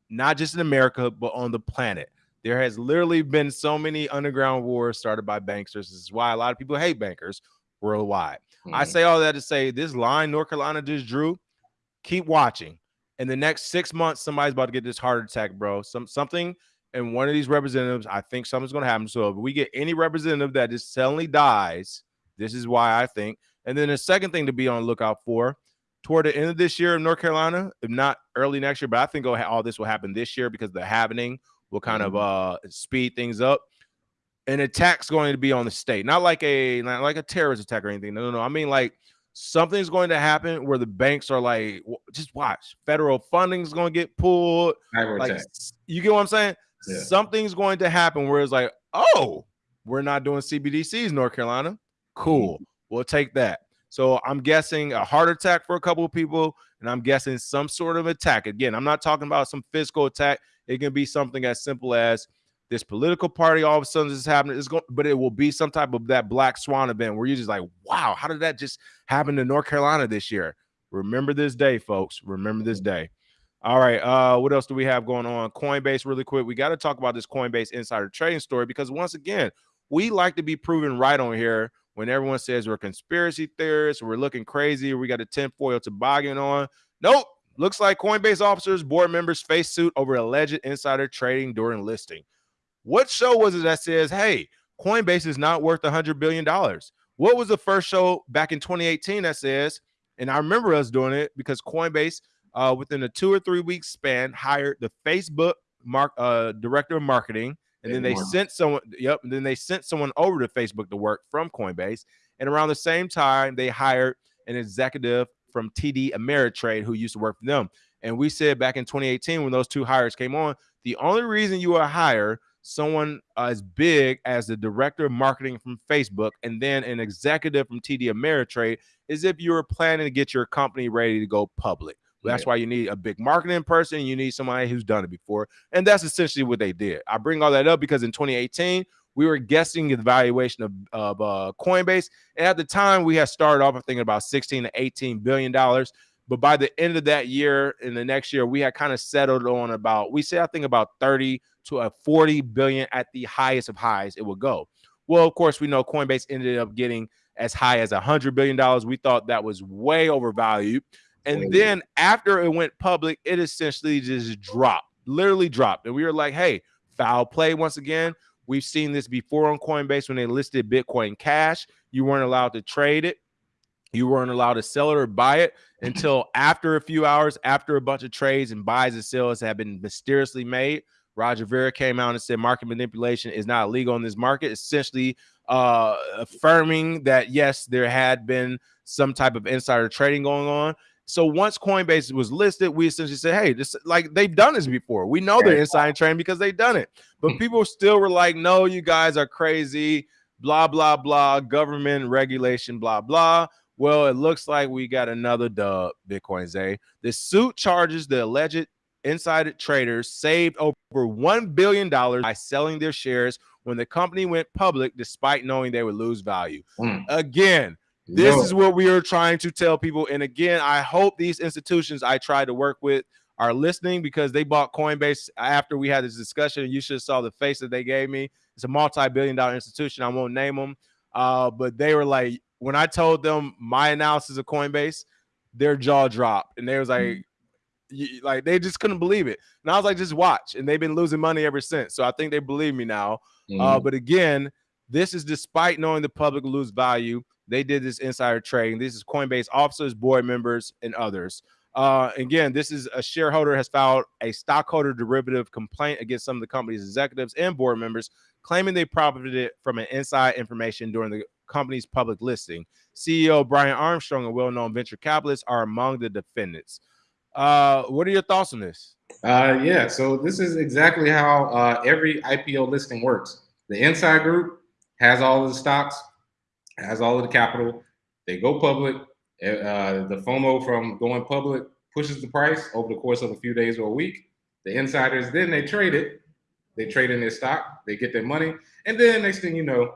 not just in America but on the planet. There has literally been so many underground wars started by banksters. This is why a lot of people hate bankers worldwide. Mm-hmm. I say all that to say this line North Carolina just drew. Keep watching. In the next six months, somebody's about to get this heart attack, bro. Some something and one of these representatives, I think something's going to happen. So if we get any representative that just suddenly dies, this is why I think. And then the second thing to be on lookout for toward the end of this year in North Carolina, if not early next year, but I think all this will happen this year because the happening will kind mm-hmm. of uh speed things up an attack's going to be on the state, not like a not like a terrorist attack or anything. No, no, no. I mean like something's going to happen where the banks are like, just watch, federal funding's going to get pulled. Like, you get what I'm saying? Yeah. Something's going to happen where it's like, oh, we're not doing CBDCs, North Carolina. Cool, mm-hmm. we'll take that. So I'm guessing a heart attack for a couple of people, and I'm guessing some sort of attack. Again, I'm not talking about some physical attack. It can be something as simple as this political party all of a sudden is happening. It's going, but it will be some type of that black swan event where you're just like, wow, how did that just happen to North Carolina this year? Remember this day, folks. Remember this day. All right. Uh, what else do we have going on? Coinbase, really quick. We got to talk about this Coinbase insider trading story because once again, we like to be proven right on here when everyone says we're conspiracy theorists, we're looking crazy, we got a tinfoil toboggan on. Nope. Looks like Coinbase officers, board members face suit over alleged insider trading during listing. What show was it that says, hey, Coinbase is not worth a $100 billion? What was the first show back in 2018 that says, and I remember us doing it because Coinbase, uh, within a two or three week span, hired the Facebook mark uh, director of marketing, and then they sent someone. Yep, and then they sent someone over to Facebook to work from Coinbase, and around the same time, they hired an executive from TD Ameritrade who used to work for them. And we said back in 2018 when those two hires came on, the only reason you are hired someone as big as the director of marketing from Facebook and then an executive from TD Ameritrade is if you're planning to get your company ready to go public. That's yeah. why you need a big marketing person. You need somebody who's done it before. And that's essentially what they did. I bring all that up because in 2018, we were guessing the valuation of, of uh, Coinbase. And at the time, we had started off thinking about 16 to 18 billion dollars. But by the end of that year, in the next year, we had kind of settled on about, we say, I think about 30 to a 40 billion at the highest of highs it would go. Well, of course, we know Coinbase ended up getting as high as a hundred billion dollars. We thought that was way overvalued. And then after it went public, it essentially just dropped, literally dropped. And we were like, hey, foul play once again. We've seen this before on Coinbase when they listed Bitcoin Cash. You weren't allowed to trade it. You weren't allowed to sell it or buy it until after a few hours, after a bunch of trades and buys and sales have been mysteriously made. Roger Ver came out and said market manipulation is not illegal in this market, essentially uh, affirming that yes, there had been some type of insider trading going on. So once Coinbase was listed, we essentially said, hey, this like they've done this before. We know they're insider trading because they've done it. But people still were like, no, you guys are crazy, blah, blah, blah, government regulation, blah, blah. Well, it looks like we got another dub, Bitcoin Zay. The suit charges the alleged insider traders saved over $1 billion by selling their shares when the company went public, despite knowing they would lose value. Mm. Again, this no. is what we are trying to tell people. And again, I hope these institutions I try to work with are listening because they bought Coinbase after we had this discussion. You should have saw the face that they gave me. It's a multi-billion dollar institution. I won't name them. Uh, but they were like, when I told them my analysis of Coinbase, their jaw dropped. And they was like, like they just couldn't believe it. And I was like, just watch. And they've been losing money ever since. So I think they believe me now. Mm Uh, but again, this is despite knowing the public lose value. They did this insider trading. This is Coinbase officers, board members, and others. Uh, again, this is a shareholder has filed a stockholder derivative complaint against some of the company's executives and board members, claiming they profited from an inside information during the company's public listing. CEO Brian Armstrong and well-known venture capitalists are among the defendants. Uh, what are your thoughts on this? Uh, yeah, so this is exactly how uh, every IPO listing works. The inside group has all of the stocks has all of the capital. They go public. Uh, the FOMO from going public pushes the price over the course of a few days or a week. The insiders then they trade it. They trade in their stock. They get their money, and then next thing you know,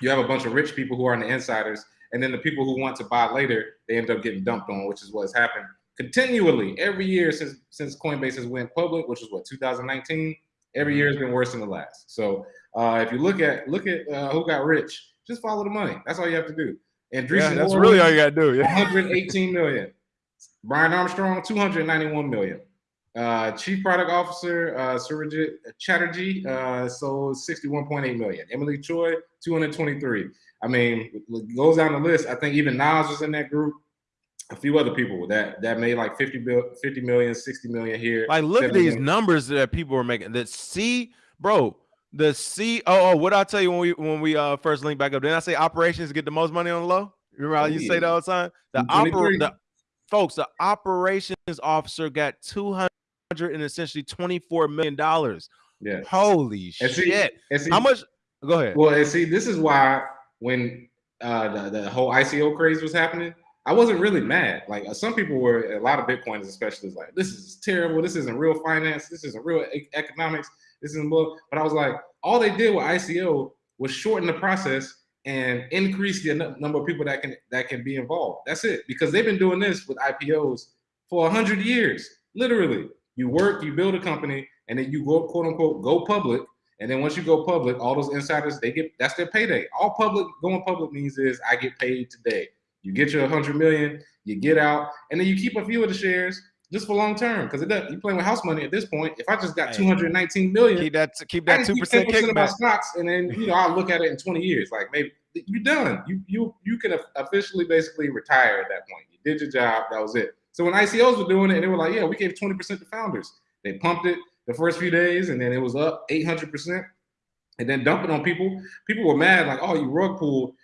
you have a bunch of rich people who are in the insiders, and then the people who want to buy later they end up getting dumped on, which is what's happened continually every year since since Coinbase has went public, which is what 2019. Every year has been worse than the last. So uh, if you look at look at uh, who got rich, just follow the money. That's all you have to do. And yeah, that's really all you got to do. Yeah. 118 million. Brian Armstrong, 291 million. Uh, Chief Product Officer uh, Surojit Chatterjee uh, sold 61.8 million. Emilie Choi, 223. I mean, goes down the list. I think even Nas was in that group. A few other people that that made like 50, 50 million, 60 million here. Like, look at these million. numbers that people are making. That c bro, the C oh, oh what I tell you when we when we uh first link back up? Didn't I say operations get the most money on the low? Remember how you say that all the time? The oper the folks, the operations officer got 200 and essentially 24 million dollars. Yeah. Holy and see, shit. See, how much go ahead? Well, and see, this is why when uh the, the whole ICO craze was happening, I wasn't really mad. Like uh, some people were, a lot of Bitcoiners especially, like this is terrible. This isn't real finance. This isn't real e economics. This isn't more. But I was like, all they did with ICO was shorten the process and increase the number of people that can that can be involved. That's it. Because they've been doing this with IPOs for hundred years. Literally, you work, you build a company, and then you go quote unquote go public. And then once you go public, all those insiders they get that's their payday. All public going public means is I get paid today. You get your 100 million, you get out, and then you keep a few of the shares just for long term because it does, you're playing with house money at this point. If I just got 219 million, keep that keep that two percent kickback. Of my stocks, and then you know I'll look at it in 20 years. Like maybe you're done. You you you can officially basically retire at that point. You did your job. That was it. So when ICOs were doing it, they were like, yeah, we gave 20% to founders. They pumped it the first few days, and then it was up 800%, and then dumping on people. People were mad, like, oh, you rug pulled.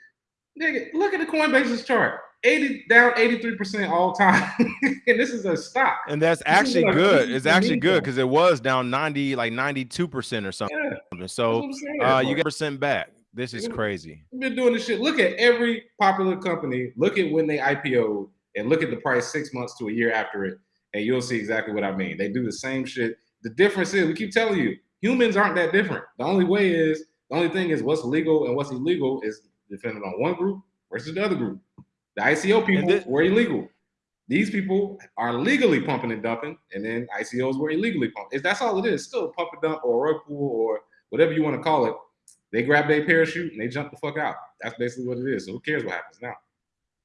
Nigga, look at the Coinbase's chart. 80 down 83% all time. and this is a stock. And that's this actually good. It's actually good because it was down 90, like 92% or something. Yeah, so uh, you get percent back. This is crazy. We've been doing this shit. Look at every popular company. Look at when they IPO and look at the price six months to a year after it. And you'll see exactly what I mean. They do the same shit. The difference is we keep telling you humans aren't that different. The only way is the only thing is what's legal and what's illegal is dependent on one group versus the other group. The ICO people this, were illegal. These people are legally pumping and dumping, and then ICOs were illegally pumping. That's all it is. Still pump and dump or a rug pull or whatever you want to call it. They grab their parachute and they jump the fuck out. That's basically what it is. So who cares what happens now?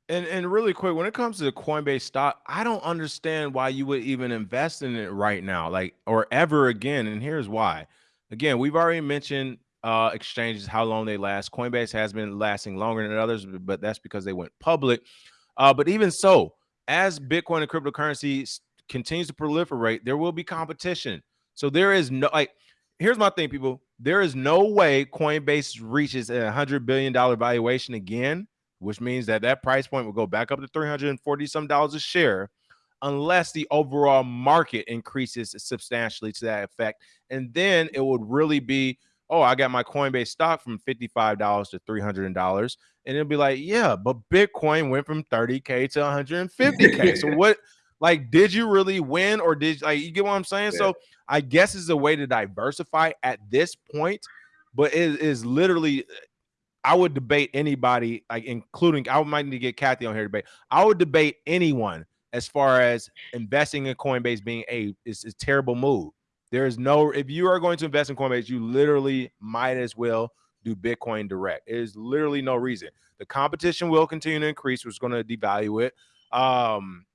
And and really quick, when it comes to the Coinbase stock, I don't understand why you would even invest in it right now, like or ever again. And here's why. Again, we've already mentioned uh, exchanges, how long they last. Coinbase has been lasting longer than others, but that's because they went public. Uh, but even so, as Bitcoin and cryptocurrency continues to proliferate, there will be competition. So there is no like here's my thing, people. There is no way Coinbase reaches a hundred billion dollar valuation again, which means that that price point will go back up to 340 some dollars a share unless the overall market increases substantially to that effect. And then it would really be, oh, I got my Coinbase stock from $55 to $300. And it'll be like, yeah, but Bitcoin went from 30K to 150K. so what, like, did you really win or did like you get what I'm saying? Yeah. So I guess it's a way to diversify at this point, but it is literally I would debate anybody, like including I might need to get Kathy on here to debate. I would debate anyone as far as investing in Coinbase being a is a terrible move. There is no if you are going to invest in Coinbase, you literally might as well do Bitcoin direct. Is literally no reason. The competition will continue to increase, which is going to devalue it. Um,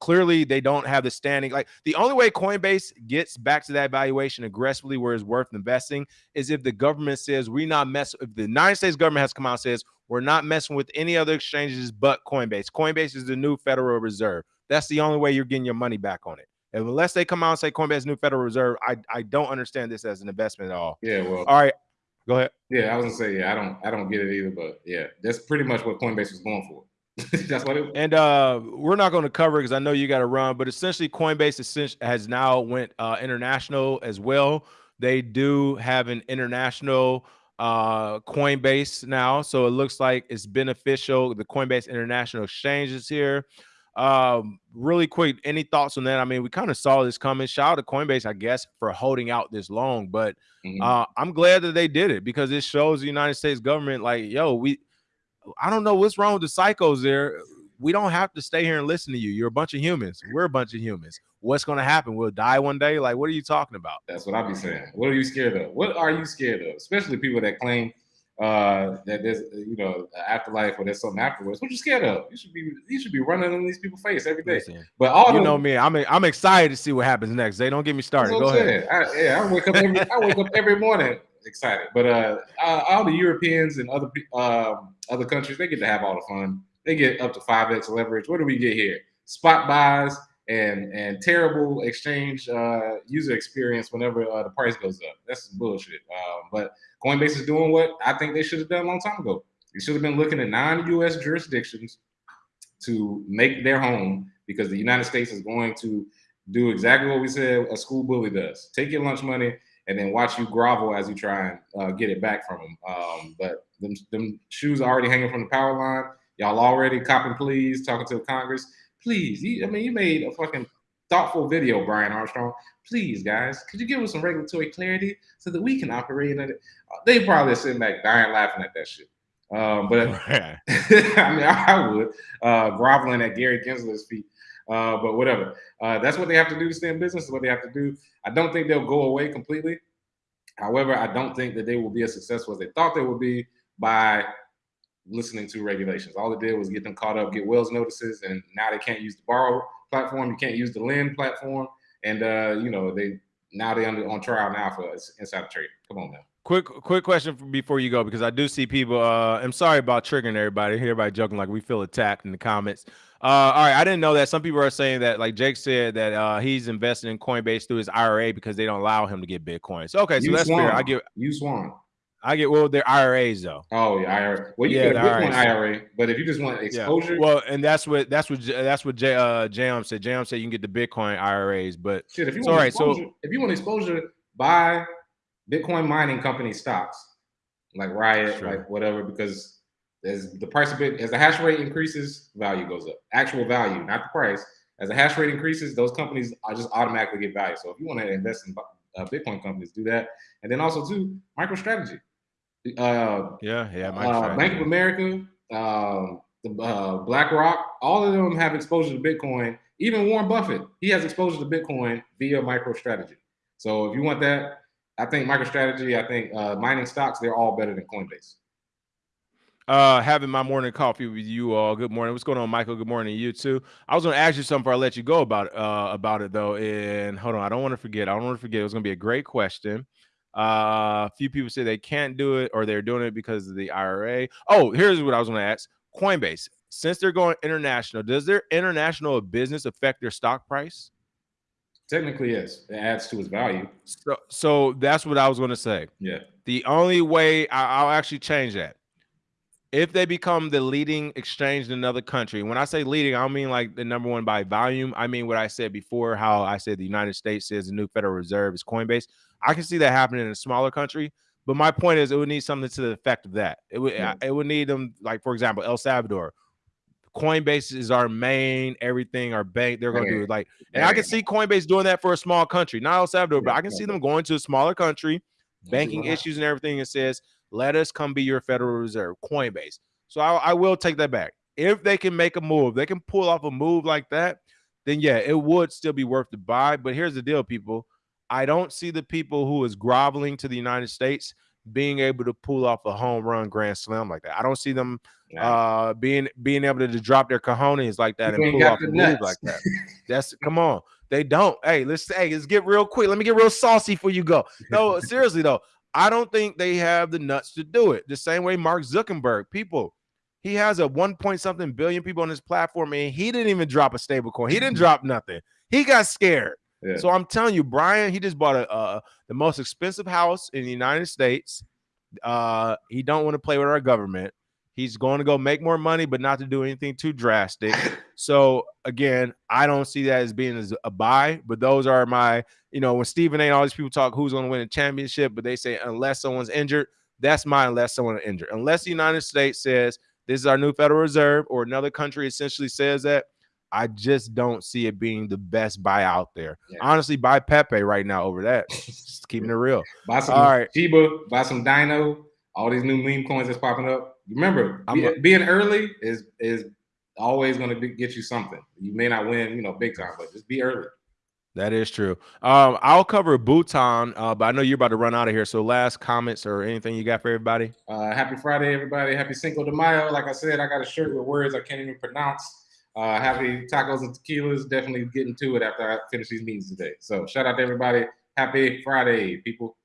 clearly they don't have the standing. Like the only way Coinbase gets back to that valuation aggressively where it's worth investing is if the government says we not mess. If the United States government has come out says we're not messing with any other exchanges but Coinbase. Coinbase is the new Federal Reserve. That's the only way you're getting your money back on it. And unless they come out and say Coinbase new Federal Reserve, I I don't understand this as an investment at all. Yeah, well, all right. Go ahead. Yeah, I was gonna say, yeah, I don't I don't get it either, but yeah, that's pretty much what Coinbase was going for. That's what it And uh, we're not going to cover because I know you got to run, but essentially Coinbase has now went uh, international as well. They do have an international uh, Coinbase now, so it looks like it's beneficial. The Coinbase International Exchange is here. Um, really quick, any thoughts on that? I mean, we kind of saw this coming. Shout out to Coinbase, I guess, for holding out this long, but mm-hmm. uh, I'm glad that they did it because it shows the United States government, like, yo, we I don't know what's wrong with the psychos there. We don't have to stay here and listen to you. You're a bunch of humans. We're a bunch of humans. What's going to happen? We'll die one day. Like, what are you talking about? That's what I be saying. What are you scared of? What are you scared of? Especially people that claim uh that there's you know afterlife or there's something afterwards. What you scared of? You should be you should be running in these people's face every day. Listen, but all you them, know me, I'm I'm excited to see what happens next. They don't get me started. Go ahead. I, yeah, I wake up every I wake up every morning excited. But uh, all the Europeans and other um, other countries, they get to have all the fun. They get up to five x leverage. What do we get here? Spot buys and and terrible exchange uh, user experience whenever uh, the price goes up. That's bullshit. Um, but Coinbase is doing what I think they should have done a long time ago. They should have been looking at non-U.S. jurisdictions to make their home because the United States is going to do exactly what we said a school bully does. Take your lunch money and then watch you grovel as you try and uh, get it back from them. Um, but them, them shoes are already hanging from the power line. Y'all already copping please, talking to Congress. Please, you, I mean, you made a fucking thoughtful video, Brian Armstrong. Please, guys, could you give us some regulatory clarity so that we can operate in it? Uh, they probably sitting back dying laughing at that shit. Um, but I mean, I would uh, groveling at Gary Gensler's feet. Uh, but whatever. Uh, that's what they have to do to stay in business. Is what they have to do. I don't think they'll go away completely. However, I don't think that they will be as successful as they thought they would be by listening to regulations. All it did was get them caught up, get Wells notices, and now they can't use the borrow platform. You can't use the lend platform, and uh, you know they now they under on trial now for insider trade. Come on now. Quick, quick question before you go because I do see people. Uh, I'm sorry about triggering everybody. Everybody joking like we feel attacked in the comments. Uh, all right, I didn't know that. Some people are saying that, like Jake said, that uh, he's investing in Coinbase through his IRA because they don't allow him to get Bitcoin. So okay, so you that's Swan. fair. I get you Swan. I get well, they're IRAs though. Oh yeah, IRA. Well, you yeah, get a Bitcoin IRA, but if you just want exposure, yeah. well, and that's what that's what that's what J, uh, Jam said. Jam said you can get the Bitcoin IRAs, but shit, if you want right, so if you want exposure, buy Bitcoin mining company stocks like Riot, sure. like whatever, because as the price of it as the hash rate increases, value goes up. Actual value, not the price. As the hash rate increases, those companies are just automatically get value. So if you want to invest in uh, Bitcoin companies, do that. And then also too, MicroStrategy. Uh, yeah, yeah. Uh, Bank of America, um, the uh, BlackRock, all of them have exposure to Bitcoin. Even Warren Buffett, he has exposure to Bitcoin via MicroStrategy. So if you want that, I think MicroStrategy, I think uh, mining stocks, they're all better than Coinbase. Uh, having my morning coffee with you all. Good morning. What's going on, Michael? Good morning to you too. I was going to ask you something before I let you go about uh about it though. And hold on, I don't want to forget. I don't want to forget. It was going to be a great question. Uh, a few people say they can't do it or they're doing it because of the IRA. Oh, here's what I was going to ask. Coinbase, since they're going international, does their international business affect their stock price? Technically, yes, it adds to its value. So, so that's what I was going to say. Yeah. The only way I, I'll actually change that if they become the leading exchange in another country. When I say leading, I don't mean like the number one by volume. I mean what I said before, how I said the United States says the new Federal Reserve is Coinbase. I can see that happening in a smaller country. But my point is, it would need something to the effect of that. It would, yeah. it would need them, like for example, El Salvador. Coinbase is our main everything, our bank. They're going to do it like, and I can see Coinbase doing that for a small country, not El Salvador, but I can see them going to a smaller country, banking issues and everything. It says, let us come be your Federal Reserve, Coinbase. So I, I will take that back. If they can make a move, they can pull off a move like that, then yeah, it would still be worth to buy. But here's the deal, people. I don't see the people who is groveling to the United States being able to pull off a home run grand slam like that. I don't see them uh being being able to, to drop their cojones like that and pull off a move like that. That's come on. They don't. Hey, let's hey, let's get real quick. Let me get real saucy for you go. No, seriously though, I don't think they have the nuts to do it. The same way Mark Zuckerberg, people, he has a one point something billion people on his platform, and he didn't even drop a stable coin. He didn't drop nothing. He got scared. Yeah. So I'm telling you, Brian, he just bought a uh, the most expensive house in the United States. Uh, he don't want to play with our government. He's going to go make more money, but not to do anything too drastic. So again, I don't see that as being as a buy. But those are my, you know, when Stephen A. and all these people talk who's going to win a championship, but they say unless someone's injured, that's my unless someone injured. Unless the United States says this is our new Federal Reserve, or another country essentially says that, I just don't see it being the best buy out there. Yeah. Honestly, buy Pepe right now over that. just keeping it real. Buy some all right. Shiba, buy some Dino, all these new meme coins that's popping up. Remember, be, being early is is always going to get you something. You may not win, you know, big time, but just be early. That is true. Um, I'll cover Bhutan, uh, but I know you're about to run out of here. So, last comments or anything you got for everybody? Uh, happy Friday, everybody. Happy Cinco de Mayo. Like I said, I got a shirt with words I can't even pronounce. Uh, happy tacos and tequilas. Definitely getting to it after I finish these meetings today. So shout out to everybody. Happy Friday, people.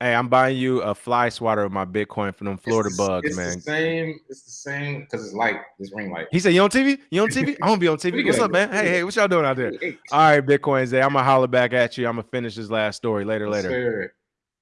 Hey, I'm buying you a fly swatter of my Bitcoin from them Florida it's, bugs, it's man. The same. It's the same because it's light. It's ring light. He said, "You on TV? You on TV? I'm gonna be on TV. What's up, man? Hey, hey, what y'all doing out there? All right, Bitcoin Zay. I'm gonna holler back at you. I'm gonna finish this last story later. Later. Sure.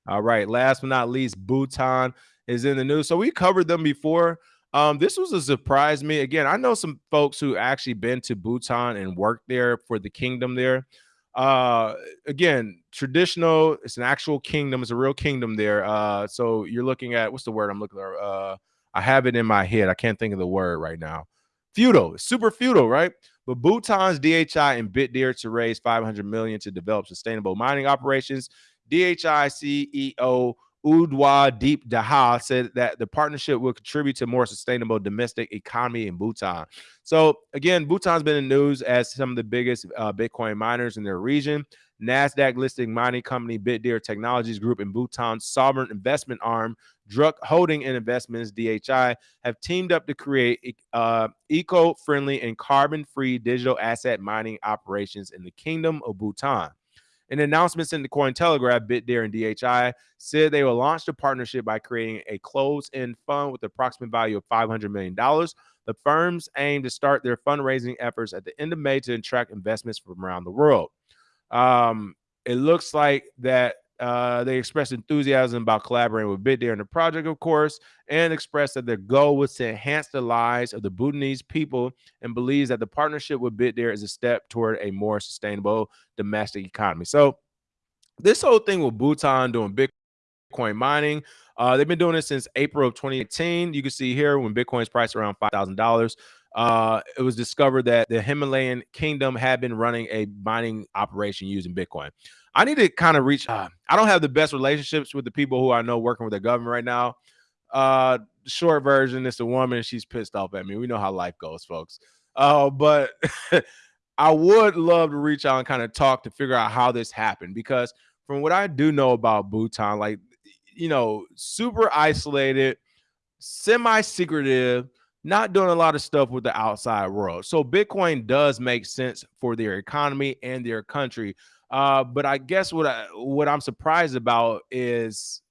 All right. Last but not least, Bhutan is in the news. So we covered them before. Um, this was a surprise me. Again, I know some folks who actually been to Bhutan and worked there for the kingdom there. Uh, again, traditional, it's an actual kingdom, it's a real kingdom there. Uh, so you're looking at what's the word I'm looking at? Uh, I have it in my head. I can't think of the word right now. Feudal, super feudal, right? But Bhutan's DHI and Bitdeer to raise 500 million to develop sustainable mining operations. DHI CEO Ujjwal Deep Dahal said that the partnership will contribute to more sustainable domestic economy in Bhutan. So again, Bhutan's been in news as some of the biggest uh, Bitcoin miners in their region. NASDAQ listing mining company Bitdeer Technologies Group and Bhutan's sovereign investment arm, Druk Holding and Investments, DHI, have teamed up to create uh, eco friendly and carbon free digital asset mining operations in the Kingdom of Bhutan. In announcements in the Cointelegraph, Bitdeer and DHI said they will launch the partnership by creating a closed-end fund with the approximate value of $500 million. The firms aim to start their fundraising efforts at the end of May to attract investments from around the world. Um, it looks like that uh, they expressed enthusiasm about collaborating with Bitdeer in the project, of course, and expressed that their goal was to enhance the lives of the Bhutanese people and believes that the partnership with Bitdeer is a step toward a more sustainable domestic economy. So, this whole thing with Bhutan doing Bitcoin mining, uh, they've been doing it since April of 2018. You can see here when Bitcoin's priced around $5,000 uh, it was discovered that the Himalayan kingdom had been running a mining operation using Bitcoin. I need to kind of reach. Uh, I don't have the best relationships with the people who I know working with the government right now. Uh, short version, it's a woman. She's pissed off at me. We know how life goes, folks. Uh, but I would love to reach out and kind of talk to figure out how this happened because from what I do know about Bhutan, like you know, super isolated, semi-secretive not doing a lot of stuff with the outside world. So Bitcoin does make sense for their economy and their country. Uh, but I guess what I what I'm surprised about is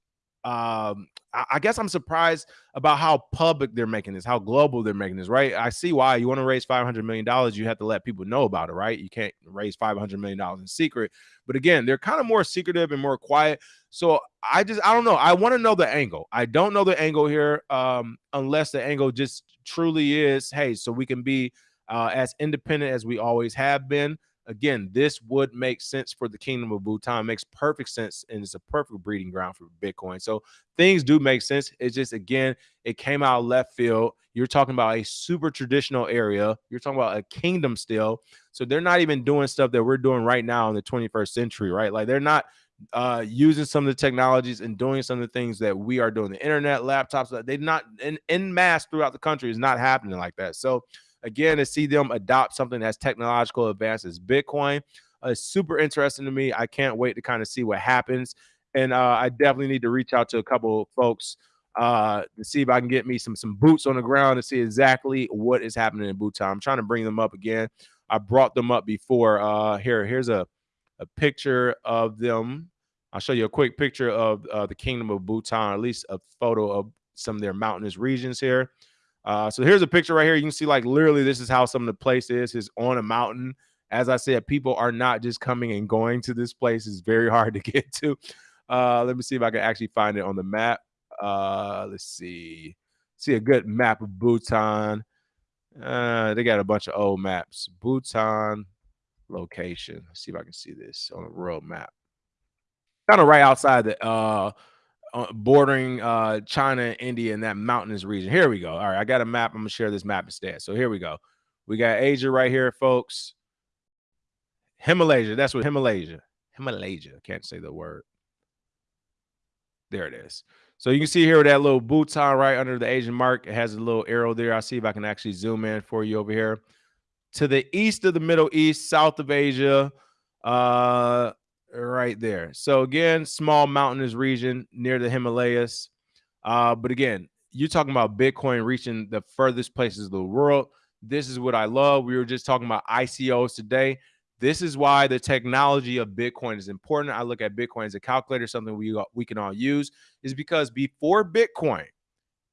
um, I guess I'm surprised about how public they're making this, how global they're making this, right? I see why you want to raise $500 million, you have to let people know about it, right? You can't raise $500 million in secret. But again, they're kind of more secretive and more quiet. So I just, I don't know. I want to know the angle. I don't know the angle here um, unless the angle just truly is, hey, so we can be uh, as independent as we always have been again, this would make sense for the kingdom of Bhutan. It makes perfect sense, and it's a perfect breeding ground for Bitcoin. So things do make sense. It's just again, it came out left field. You're talking about a super traditional area. You're talking about a kingdom still. So they're not even doing stuff that we're doing right now in the 21st century, right? Like they're not uh using some of the technologies and doing some of the things that we are doing the internet laptops they're not in, in mass throughout the country is not happening like that so Again, to see them adopt something that's technological advances, as Bitcoin, uh, super interesting to me. I can't wait to kind of see what happens. And uh, I definitely need to reach out to a couple folks uh, to see if I can get me some some boots on the ground to see exactly what is happening in Bhutan. I'm trying to bring them up again. I brought them up before. Uh, here, here's a a picture of them. I'll show you a quick picture of uh, the kingdom of Bhutan, or at least a photo of some of their mountainous regions here. Uh, so here's a picture right here. You can see like literally this is how some of the place is. Is on a mountain. As I said, people are not just coming and going to this place. It's very hard to get to. Uh, let me see if I can actually find it on the map. Uh, let's see. See a good map of Bhutan. Uh, they got a bunch of old maps. Bhutan location. Let's see if I can see this on a world map. Kind of right outside the uh, bordering uh, China, India, and that mountainous region. Here we go. All right, I got a map. I'm gonna share this map instead. So here we go. We got Asia right here, folks. Himalaya. That's what Himalaya. Himalaya. Can't say the word. There it is. So you can see here that little Bhutan right under the Asian mark. It has a little arrow there. I'll see if I can actually zoom in for you over here. To the east of the Middle East, south of Asia, uh, right there. So again, small mountainous region near the Himalayas. Uh, but again, you're talking about Bitcoin reaching the furthest places of the world. This is what I love. We were just talking about ICOs today. This is why the technology of Bitcoin is important. I look at Bitcoin as a calculator, something we we can all use, is because before Bitcoin,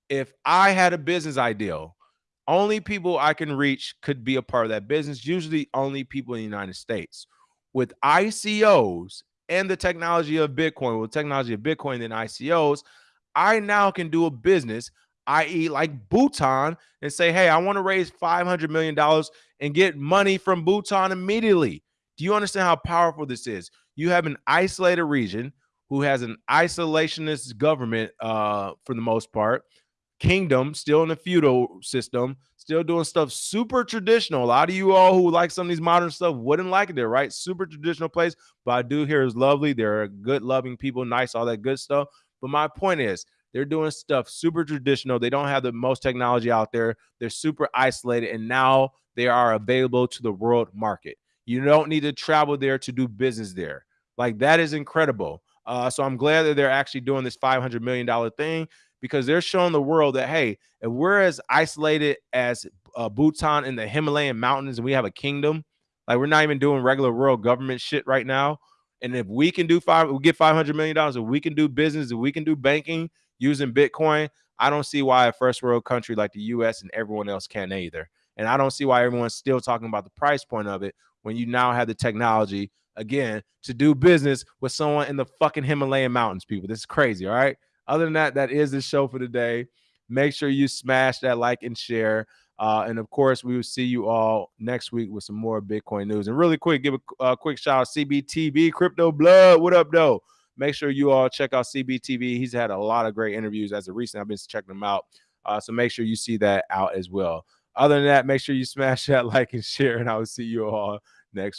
if I had a business idea, only people I can reach could be a part of that business. Usually, only people in the United States with ICOs and the technology of Bitcoin, with technology of Bitcoin and ICOs, I now can do a business, i.e., like Bhutan, and say, hey, I want to raise $500 million and get money from Bhutan immediately. Do you understand how powerful this is? You have an isolated region who has an isolationist government uh, for the most part, kingdom, still in a feudal system, still doing stuff super traditional. A lot of you all who like some of these modern stuff wouldn't like it there, right? Super traditional place, but I do hear is lovely. They're good, loving people, nice, all that good stuff. But my point is, they're doing stuff super traditional. They don't have the most technology out there. They're super isolated, and now they are available to the world market. You don't need to travel there to do business there. Like that is incredible. Uh, so I'm glad that they're actually doing this $500 million thing because they're showing the world that hey, if we're as isolated as uh, Bhutan in the Himalayan mountains and we have a kingdom, like we're not even doing regular world government shit right now. And if we can do five, we get five hundred million dollars. If we can do business, if we can do banking using Bitcoin, I don't see why a first world country like the U.S. and everyone else can't either. And I don't see why everyone's still talking about the price point of it when you now have the technology again to do business with someone in the fucking Himalayan mountains. People, this is crazy. All right. Other than that, that is the show for today. Make sure you smash that like and share. Uh, and of course, we will see you all next week with some more Bitcoin news. And really quick, give a quick shout out CBTV, Crypto Blood. What up, though? Make sure you all check out CBTV. He's had a lot of great interviews as of recent. I've been checking them out. Uh, so make sure you see that out as well. Other than that, make sure you smash that like and share, and I will see you all